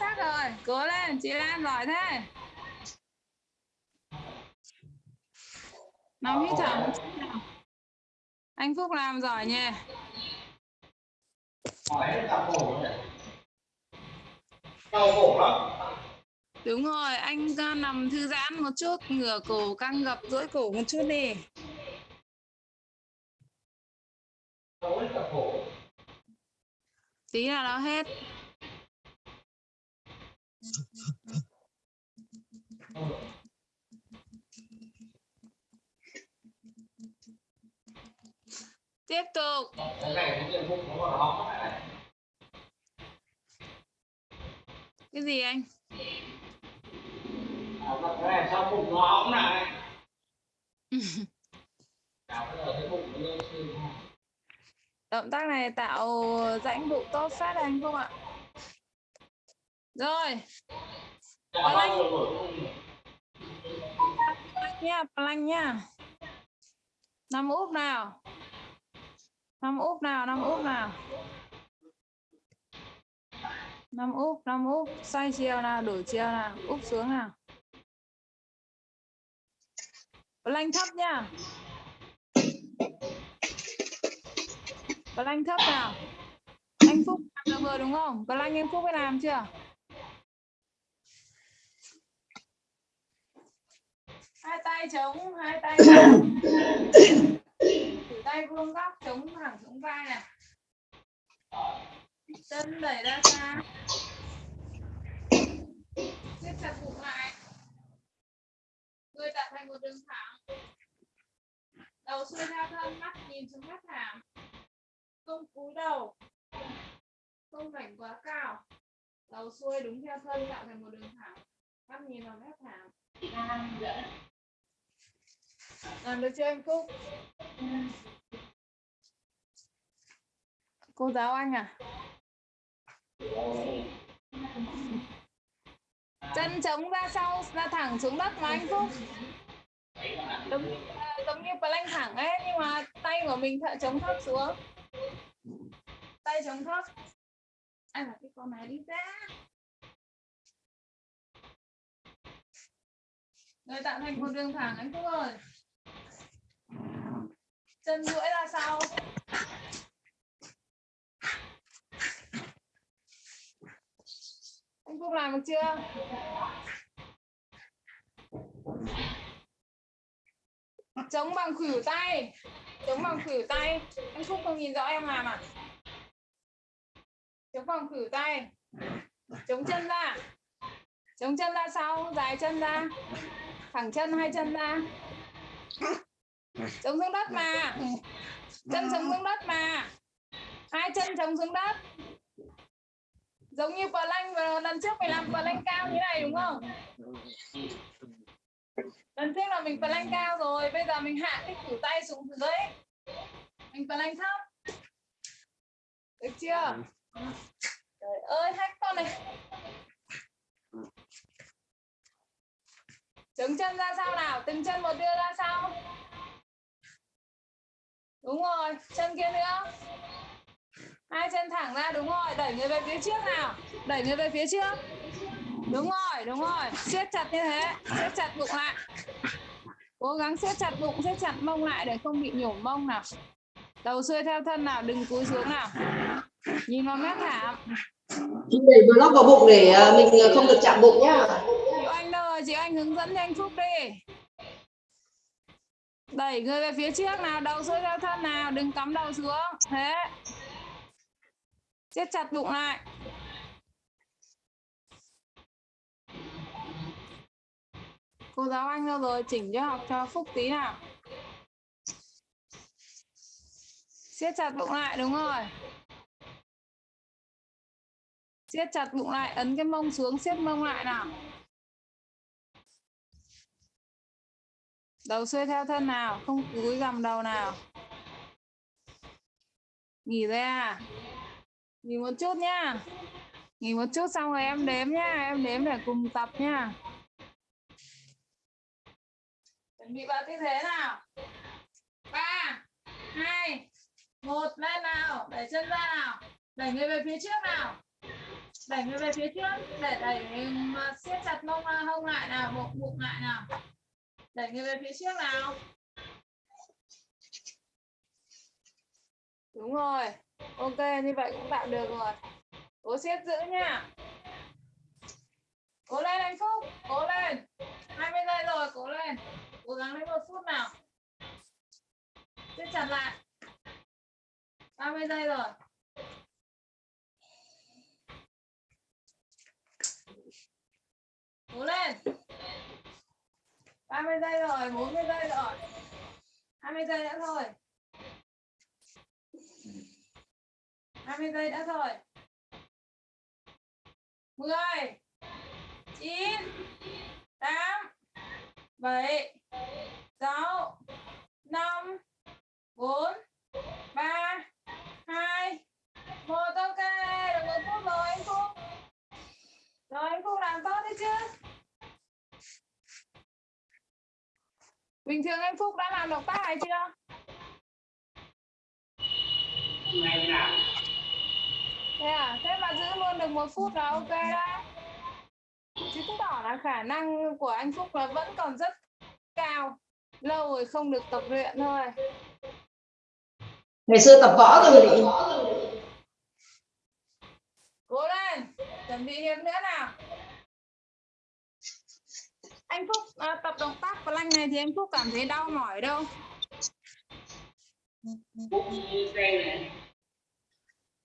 giỏi rồi. Sắc rồi cố lên, chị Lan giỏi thế. Nóng hít thở một chút nào. anh Phúc làm giỏi nhỉ? Đúng rồi, anh ờ, nằm thư giãn một chút, ngửa cổ căng gập, duỗi cổ một chút đi. Tí là nó hết. Tiếp tục. Cái gì anh? Động tác này tạo rãnh bụng tốt phát anh không ạ. Rồi. Plank. Nha plank nha. Nằm úp nào nằm úp nào nằm úp nào. Nằm úp nằm úp. Xoay chiều nào đổi chiều nào úp xuống nào. Plank thấp nha. Plank thấp nào. Anh Phúc làm được rồi đúng không? Plank anh Phúc phải làm chưa? Hai tay chống hai tay Thử tay vuông góc chống thẳng xuống vai này? Chân đẩy ra xa. Siết chặt bụng lại. Người tạo thành một đường thẳng. Đầu xuôi theo thân, mắt nhìn xuống mắt thảm. Không cúi đầu. Không vảnh quá cao. Đầu xuôi đúng theo thân tạo thành một đường thẳng. Mắt nhìn vào mép thảm làm được chưa em Cúc? cô giáo anh à? Chân chống ra sau, ra thẳng xuống đất mà anh Phúc đúng giống như plank thẳng ấy, nhưng mà tay của mình thợ chống thấp xuống. Tay chống thấp. Anh là cái con này đi ra? Rồi tạo thành một đường thẳng anh Phúc ơi chân duỗi ra sau. Anh Phúc làm được chưa? Chống bằng khuỷu tay. Chống bằng khuỷu tay. Anh Phúc không nhìn rõ em làm à? Chống bằng khuỷu tay. Chống chân ra. Chống chân ra sau. Dài chân ra. Thẳng chân, hai chân ra chống xuống đất mà. Chân chống xuống đất mà. Hai chân chống xuống đất. Giống như plank vừa lần trước mình làm plank cao như này, đúng không? Lần trước là mình plank cao rồi, bây giờ mình hạ cái cử tay xuống dưới. Mình plank thấp. Được chưa? Trời ơi hát con này. Chống chân ra sau nào? Từng chân một đưa ra sau đúng rồi chân kia nữa. Hai chân thẳng ra đúng rồi. Đẩy người về phía trước nào. Đẩy người về phía trước. Đúng rồi đúng rồi. Siết chặt như thế. Siết chặt bụng lại. Cố gắng siết chặt bụng siết chặt mông lại để không bị nhổm mông nào. Đầu xuôi theo thân nào đừng cúi xuống nào. Nhìn vào mép thảm đẩy block vào bụng để ờ, mình ờ, không được chạm bụng nhá. Chị anh rồi chị anh hướng dẫn cho anh phúc đi đẩy người về phía trước nào, đầu xuôi theo thân nào, đừng cắm đầu xuống. Thế. Siết chặt bụng lại. Cô giáo anh đâu rồi? Chỉnh cho học cho phúc tí nào. Siết chặt bụng lại, đúng rồi. Siết chặt bụng lại, ấn cái mông xuống, siết mông lại nào. Đầu xuôi theo thân nào, không cúi gằm đầu nào. Nghỉ ra à? nghỉ một chút nhá. Nghỉ một chút xong rồi em đếm nhá, em đếm để cùng tập nhá. Chuẩn bị vào tư thế nào? Ba, hai, một, lên nào, đẩy chân ra nào. Đẩy người về phía trước nào. Đẩy người về phía trước, để đẩy mà siết chặt mông à, hông lại nào bụng bụng lại nào đẩy người về phía trước nào. Đúng rồi. Ok, như vậy cũng tạo được rồi. Cố siết giữ nha. Cố lên anh phúc, cố lên. 20 giây rồi, cố lên. Cố gắng đến một phút nào. Siết chặt lại. 30 giây rồi cố lên 30 giây rồi 40 giây rồi. 20 giây nữa thôi. 20 giây nữa thôi. 10 9 8 7 6 5 4 3 2 1 ok, được một phút rồi anh Phúc. Rồi anh Phúc làm tốt đấy chứ. Bình thường anh Phúc đã làm động tác này chưa? Thế à? Thế mà giữ luôn được một phút là ok đó. Chứ chứng tỏ là khả năng của anh Phúc là vẫn còn rất cao. Lâu rồi không được tập luyện thôi. Ngày xưa tập võ rồi thì cố lên! Chuẩn bị hiệp nữa nào anh Phúc à, tập động tác plank này thì anh Phúc cảm thấy đau mỏi đâu.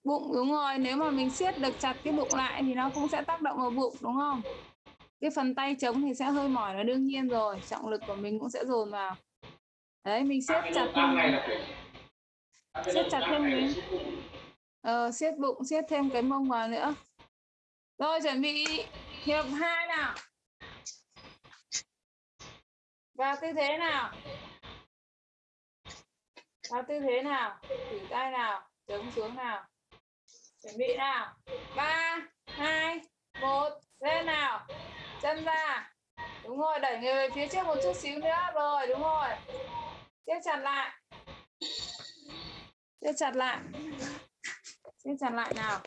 Bụng đúng rồi nếu mà mình siết được chặt cái bụng lại thì nó cũng sẽ tác động vào bụng đúng không? Cái phần tay chống thì sẽ hơi mỏi là đương nhiên rồi trọng lực của mình cũng sẽ dồn vào. Đấy mình siết chặt thêm siết chặt thêm cái ờ, siết bụng siết thêm cái mông vào nữa. Rồi chuẩn bị. Hiệp hai nào vào tư thế nào? Vào tư thế nào? Thử tay nào, chống xuống nào. Chuẩn bị nào. Ba, hai, một, lên nào. Chân ra. Đúng rồi, đẩy người về phía trước một chút xíu nữa. Rồi, đúng rồi. Siết chặt lại. Siết chặt lại. Siết chặt lại nào.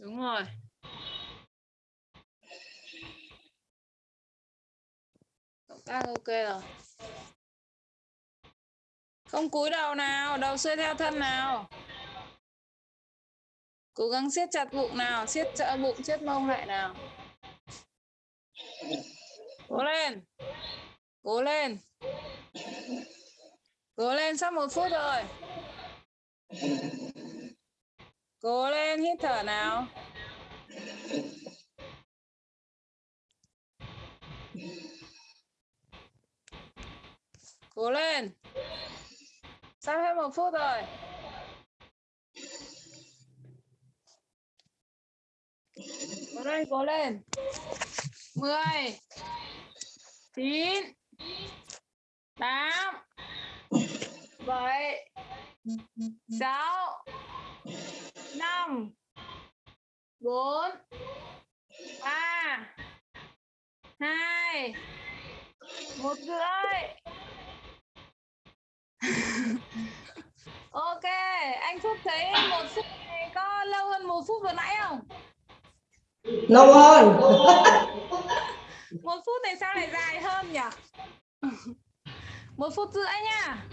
Đúng rồi. Đang ok rồi. Không cúi đầu nào, đầu xuôi theo thân nào. Cố gắng siết chặt bụng nào, siết chặt bụng, siết mông lại nào. Cố lên. Cố lên. Cố lên sắp một phút rồi. Cố lên hít thở nào. Cố lên. Sắp hết một phút rồi? Cố lên cố lên. Mười, chín, tám, bảy, sáu, năm, bốn, ba, hai, một rưỡi ok anh phúc thấy một phút này có lâu hơn một phút vừa nãy không? Lâu hơn. Một phút này sao lại dài hơn nhỉ? Một phút rưỡi nha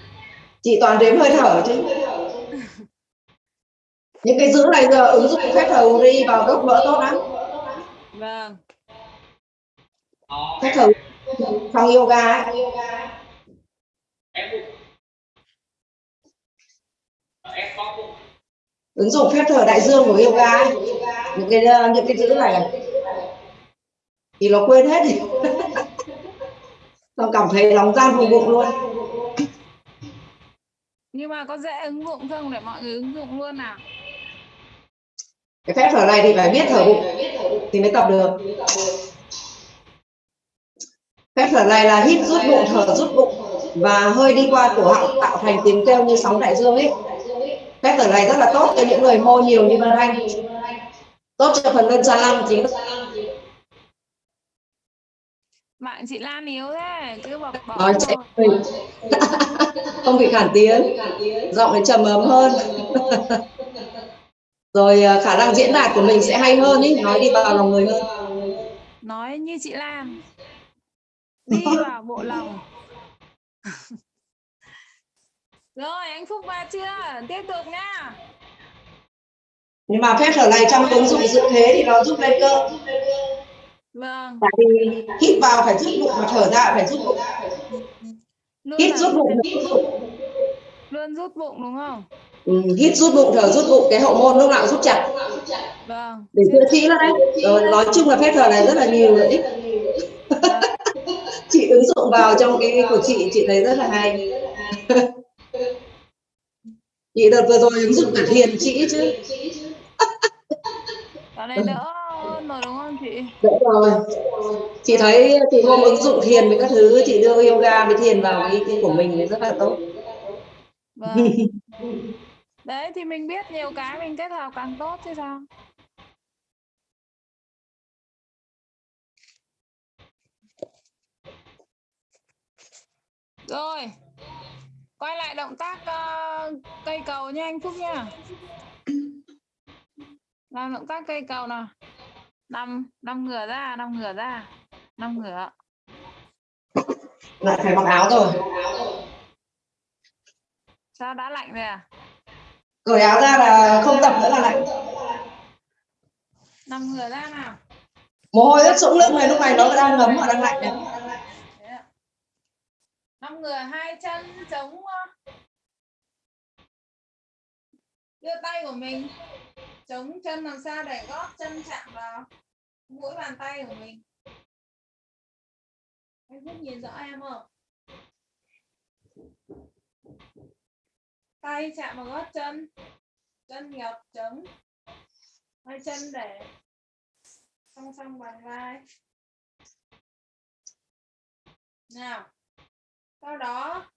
chị toàn đếm hơi thở chứ. Những cái giữ này giờ ứng dụng phép thở đi vào gốc vỡ tốt lắm. Vâng. Phép thở trong yoga ấy. Ứng dụng phép thở đại dương của yoga những cái những cái giữ này. Thì nó quên hết thì nó cảm thấy lòng gian vùng bụng luôn. Nhưng mà có dễ ứng dụng không để mọi người ứng dụng luôn nào cái phép thở này thì phải biết thở bụng thì mới tập được. Phép thở này là hít rút bụng thở rút bụng và hơi đi qua cổ họng tạo thành tiếng kêu như sóng đại dương ấy phép thở này rất là tốt cho những người hô nhiều như Vân Anh. Tốt cho phần lưng xa lăng chính bạn chị Lan yếu thế cứ bỏ bỏ nói chạy không bị khản tiếng. Giọng thì trầm ấm hơn. Rồi à, khả năng diễn đạt của mình sẽ hay hơn ý. Nói đi vào lòng người hơn. Nói như chị Lan đi vào bộ lòng rồi anh Phúc vào chưa? Tiếp tục nha. Nhưng mà phép thở này trong ứng dụng dự thế thì nó giúp lên cơ. Vâng. Tại vì hít vào phải rút bụng mà thở ra phải rút bụng. Luôn hít rút bụng hít rút bụng. luôn rút bụng đúng không? Ừ, hít rút bụng thở rút bụng cái hậu môn lúc nào rút chặt. Vâng. Để chữa trị nó đấy. Rồi nói chung là phép thở này rất là nhiều lợi ích. Vâng. chị ứng dụng vào trong cái của chị chị thấy rất là hay chị đợt vừa rồi ứng dụng cả thiền chị chứ. Dạo này đỡ rồi đúng không chị? Đỡ rồi. Chị thấy từ hôm ứng dụng thiền với các thứ chị đưa yoga với thiền vào cái, cái của mình thì rất là tốt. Vâng. Đấy thì mình biết nhiều cái mình kết hợp càng tốt chứ sao? Rồi quay lại động tác ờ, cây cầu nha anh Phúc nha làm động tác cây cầu nào. Năm năm ngửa ra năm ngửa ra năm ngửa. Lại phải mặc áo rồi. Sao đã lạnh rồi à? Cởi áo ra là không tập nữa là lạnh. Năm ngửa ra nào. Mồ hôi rất sũng lưng này lúc này nó đang ngấm và đang lạnh này năm người à, hai chân chống đưa tay của mình, chống chân làm sao để gót chân chạm vào mũi bàn tay của mình? Anh Phúc nhìn rõ em không? Tay chạm vào gót chân chân nhập chống hai chân để song song bàn vai. Nào sau đó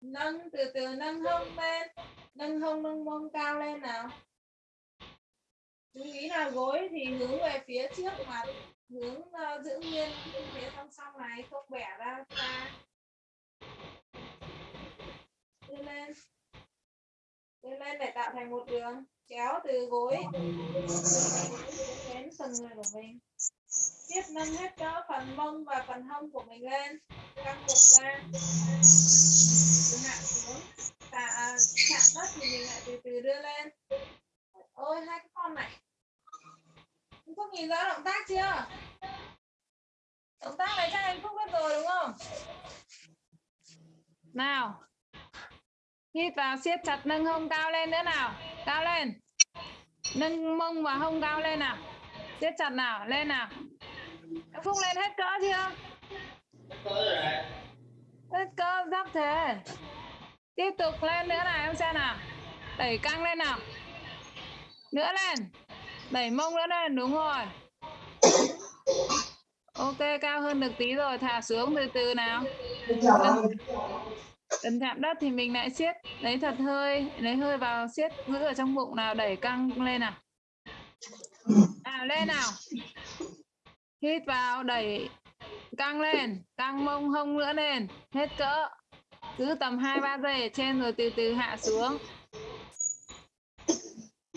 nâng từ từ nâng hông lên nâng hông nâng mông cao lên nào. Chú ý là gối thì hướng về phía trước mà hướng uh, giữ nguyên phía song song này không bẻ ra xa. Đưa lên. Đưa lên để tạo thành một đường chéo từ gối đến phần người của mình tiếp nâng hết cỡ phần mông và phần hông của mình lên. Căng bụng lên từ hạ xuống. Và à, chạm đất thì mình lại từ từ đưa lên. Ôi hai cái con này. Anh Phúc nhìn rõ động tác chưa? Động tác này chắc anh Phúc biết rồi đúng không? Nào. Hít vào siết chặt nâng hông cao lên nữa nào. Cao lên. Nâng mông và hông cao lên nào. Siết chặt nào. Lên nào. Em Phúc lên hết cỡ chưa? Hết cỡ sắp thế. Tiếp tục lên nữa nào, em xem nào. Đẩy căng lên nào. Nữa lên. Đẩy mông nữa lên, đúng rồi. Ok, cao hơn được tí rồi, thả xuống từ từ nào. Gần chạm đất thì mình lại siết. Lấy thật hơi, lấy hơi vào siết, giữ ở trong bụng nào, đẩy căng lên nào. Nào lên nào hít vào, đẩy căng lên, căng mông hông nữa lên, hết cỡ. Cứ tầm hai, ba giây ở trên rồi từ từ hạ xuống.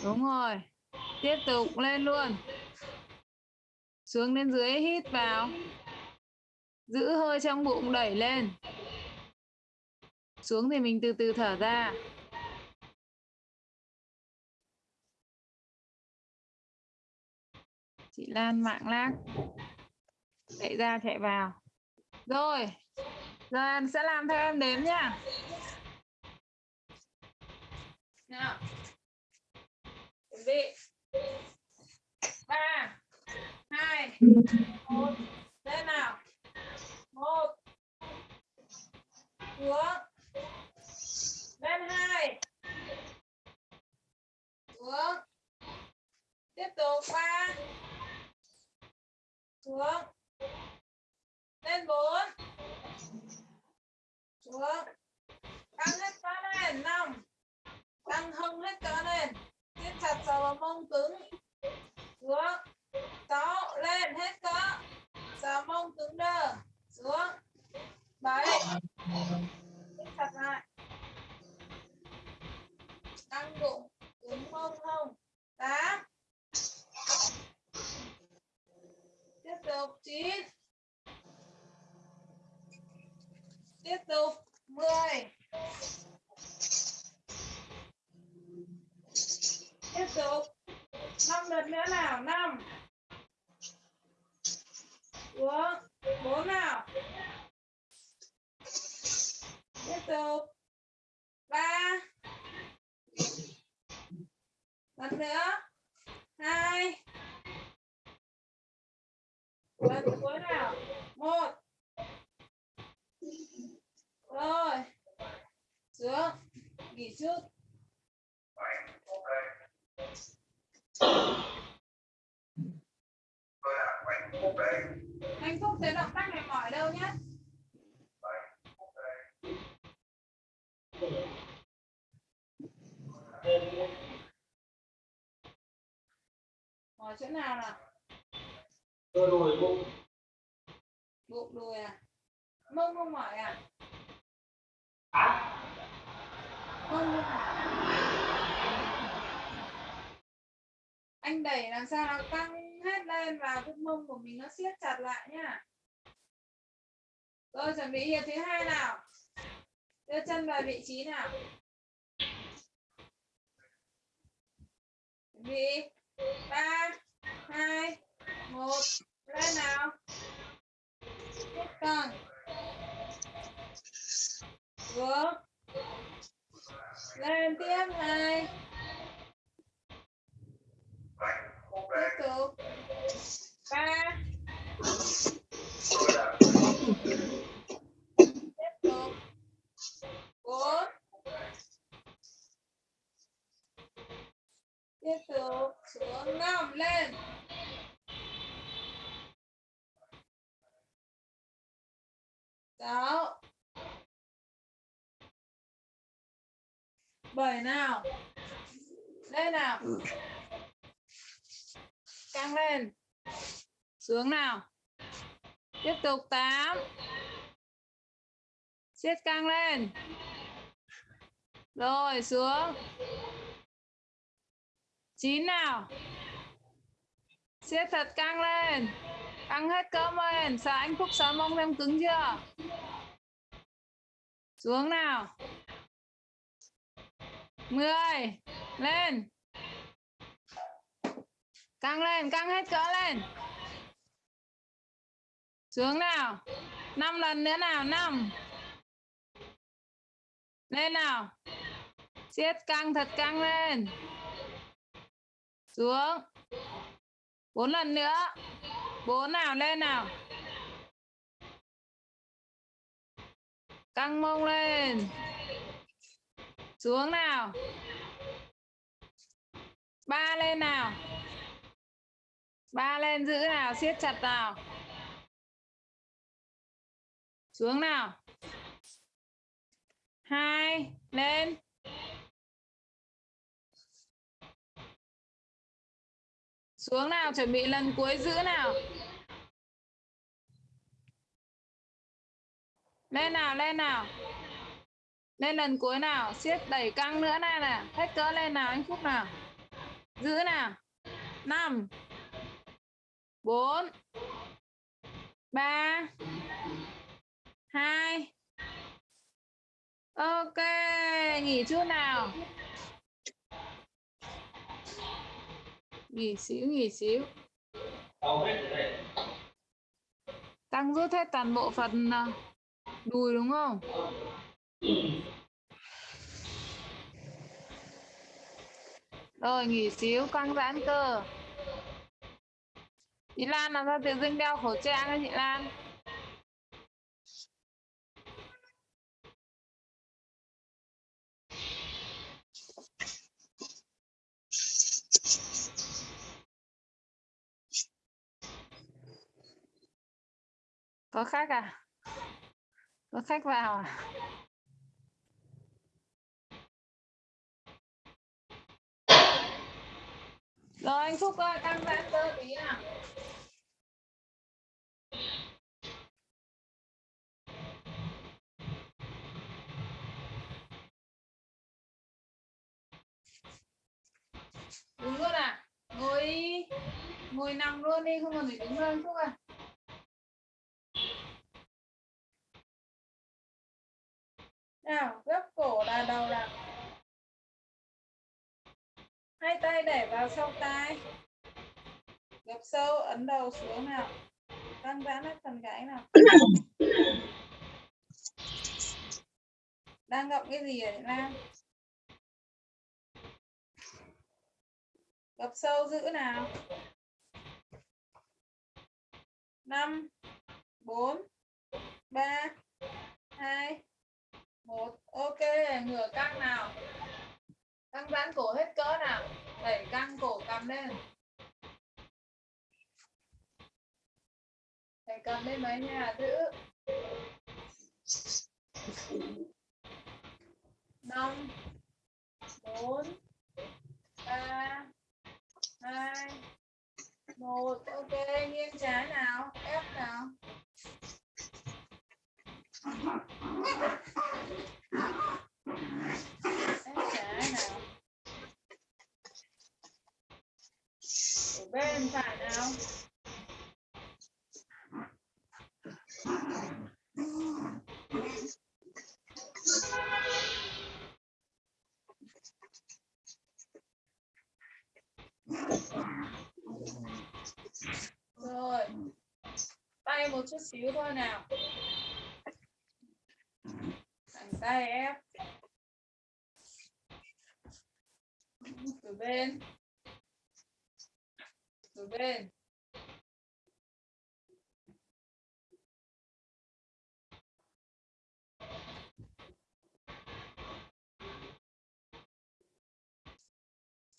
Đúng rồi. Tiếp tục lên luôn. Xuống đến dưới, hít vào. Giữ hơi trong bụng, đẩy lên. Xuống thì mình từ từ thở ra. chị Lan mạng lác chạy ra, chạy vào. Rồi rồi em sẽ làm theo em đếm nha nào. Chuẩn ba, hai, một, lên nào. Một. Xuống. Lên hai. Xuống. Tiếp tục, ba xuống. Lên bốn. Xuống. Căng hết cơ lên. Năm. Căng hông hết cơ lên. Siết chặt sờ vào mông cứng. Xuống. Sáu. Lên hết cỡ sờ mông cứng đơ. Xuống. Bảy. Siết chặt lại. Căng bụng. Cứng mông hông. Tám. Tục chín. Tiếp tục mười. Tiếp tục. Năm lần nữa nào, năm. Xuống bốn nào. Tiếp tục ba lần nữa hai lần cuối nào một rồi xuống nghỉ chút anh phúc thấy động tác này mỏi đâu nhé mỏi chỗ nào nào? Cơ đùi bụng. Bụng đùi à? Mông không mỏi à? Mông không mỏi. Anh đẩy làm sao nó căng hết lên và cái mông của mình nó siết chặt lại nhá. Rồi chuẩn bị hiệp thứ hai nào? Đưa chân vào vị trí nào? Chuẩn bị. Ba hai, một, lên nào. Tiếp cận vượt lên tiếp, hai. Tiếp tục. Ba. Tiếp tục. Bốn. Tiếp tục xuống năm lên. Sáu bảy nào? Lên nào. Căng lên. Xuống nào. Tiếp tục tám. Siết căng lên. Rồi xuống chín nào. Siết thật căng lên. Căng hết cơ lên sợ anh phúc sớm mông em cứng chưa? Xuống nào. Mười. Lên. Căng lên, căng hết cỡ lên. Xuống nào. Năm lần nữa nào, năm. Lên nào. Siết căng, thật căng lên xuống. Bốn lần nữa. Bốn nào lên nào. Căng mông lên. Xuống nào. Ba lên nào. Ba lên giữ nào, siết chặt nào. Xuống nào. Hai, lên. Xuống nào, chuẩn bị lần cuối giữ nào. Lên nào lên nào. Lên lần cuối nào, siết đẩy căng nữa này nè hết cỡ lên nào, anh phúc nào. Giữ nào. Năm. Bốn. Ba. Hai. Ok, nghỉ chút nào nghỉ xíu nghỉ xíu. Tăng rút hết toàn bộ phần à, đùi đúng không? Rồi, nghỉ xíu, căng giãn cơ. Chị Lan, làm sao tự dưng đeo khẩu trang ấy chị Lan? Có khách à? Có khách vào à? Rồi, anh Phúc ơi, căng giãn cơ tí nào. Đứng luôn à? Ngồi ngồi nằm luôn đi, không cần phải đứng lên phúc à? Cổ là đầu là hai tay để vào sau tai. Gập sâu, ấn đầu xuống nào. Căng giãn hết phần gáy nào. Đang gặm cái gì vậy Nam gập sâu giữ nào. Năm, bốn, ba, hai một, ok, ngửa căng nào. Căng giãn cổ hết cỡ nào. Đẩy căng cổ cầm lên. Đẩy cầm lên mấy nhà giữ. Năm, bốn, ba, hai, một, ok, nghiêng trái nào, ép nào ép trái nào ở bên phải nào rồi tay một chút xíu thôi nào tay ép từ bên. Từ bên.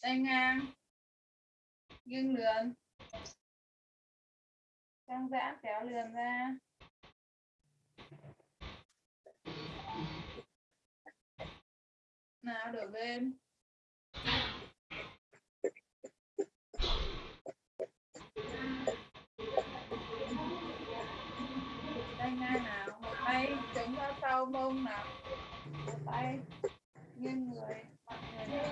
Tay ngang. Nghiêng lườn. Căng giãn, kéo lườn ra. Nào, đổi bên. Tay ngang nào. Một tay chống ra sau, mông nào. Một tay nghiêng người mặt người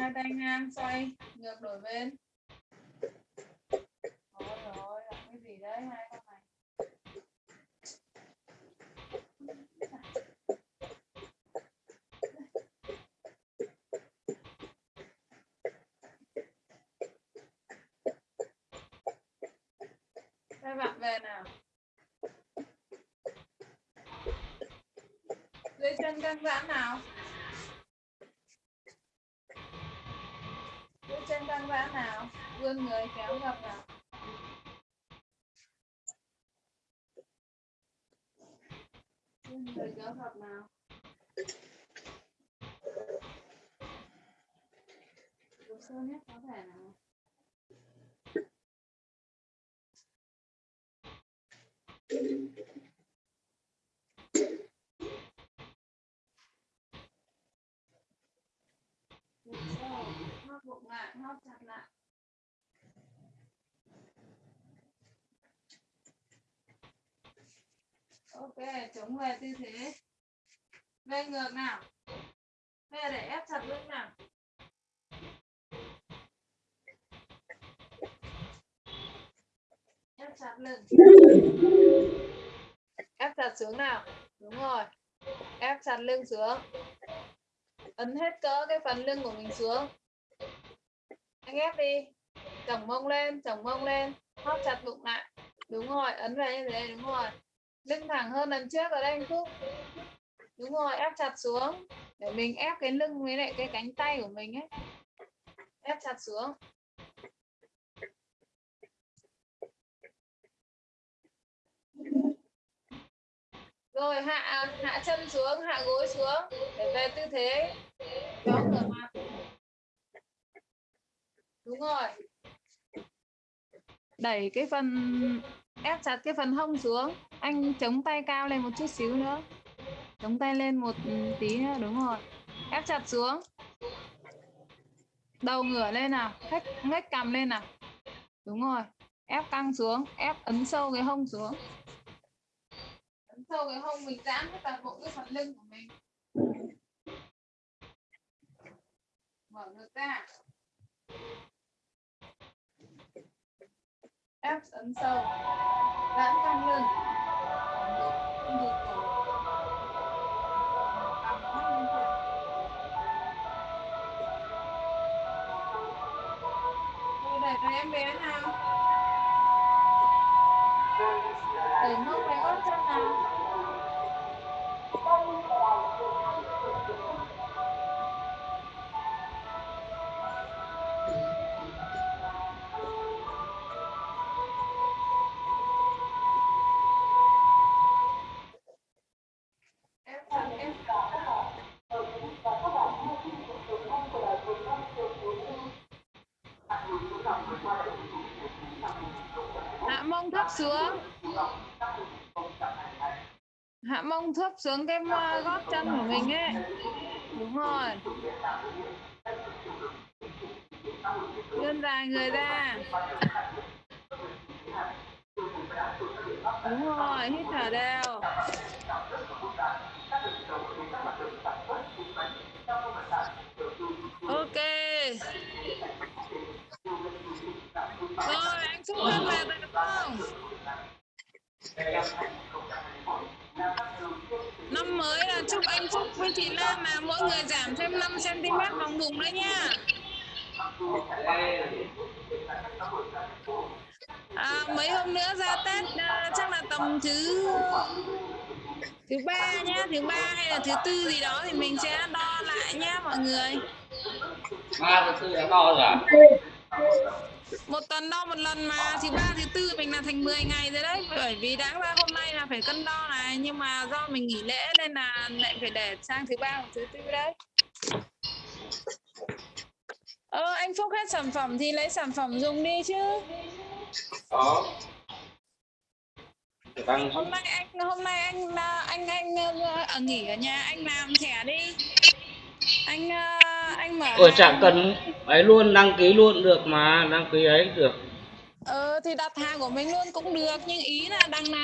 hai tay ngang xoay, ngược đổi bên Rồi rồi làm cái gì đấy hai con này Các bạn về nào dưới chân nào? Dưới chân căng giãn nào? Vươn người kéo gập nào vươn người kéo gập nào Hồ sơ nhất có thể nào Hồ sơ, hóp bụng lại hóp chặt lại ok, chống về tư thế. Về ngược nào. Về để ép chặt lưng nào. Ép chặt lưng. Ép chặt xuống nào. Đúng rồi. Ép chặt lưng xuống. Ấn hết cỡ cái phần lưng của mình xuống anh ép đi. Chồng mông lên, chồng mông lên. Hóp chặt bụng lại. Đúng rồi, ấn về như thế, đúng rồi. Lưng thẳng hơn lần trước ở đây anh Phúc. Đúng rồi, ép chặt xuống. Để mình ép cái lưng với lại cái cánh tay của mình ấy. Ép chặt xuống. Rồi, hạ hạ chân xuống, hạ gối xuống. Để về tư thế. Đó mặt đúng rồi. Đẩy cái phần, ép chặt cái phần hông xuống. Anh chống tay cao lên một chút xíu nữa. Chống tay lên một tí nữa, đúng rồi. Ép chặt xuống. Đầu ngửa lên nào, khách, ngách cầm lên nào. Đúng rồi. Ép căng xuống, ép ấn sâu cái hông xuống. Ấn ấn sâu cái hông mình giãn hết toàn bộ cái phần lưng của mình. Mở ngực ra. Ép ấn sâu giãn căng lưng không được cổ cằm mắt lên trên Tôi để cho em bé nào? Để mông về gót chân nào? Thấp xuống cái à, gót chân của mình ấy. Đúng rồi. Vươn dài người ra đúng rồi, hít thở đều ok rồi anh xúc thân về được không năm mới là chúc anh Phúc với chị Lan là mỗi người giảm thêm 5 cm vòng bụng đấy nha à, mấy hôm nữa ra Tết à, chắc là tầm thứ thứ ba nhá thứ ba hay là thứ tư gì đó thì mình sẽ đo lại nhá mọi người ba thứ tư đã đo rồi à? Một tuần đo một lần mà thứ ba thứ tư mình là thành 10 ngày rồi đấy. Bởi vì đáng ra hôm nay là phải cân đo này nhưng mà do mình nghỉ lễ nên là lại phải để sang thứ ba hoặc thứ tư đấy. Ờ anh Phúc hết sản phẩm thì lấy sản phẩm dùng đi chứ. Tăng hôm nay anh hôm nay anh anh anh, anh ở nghỉ ở nhà anh làm thẻ đi anh ờ, anh mở hàng. chẳng cần ấy luôn đăng ký luôn được mà đăng ký ấy được ờ thì đặt hàng của mình luôn cũng được nhưng ý là đằng nào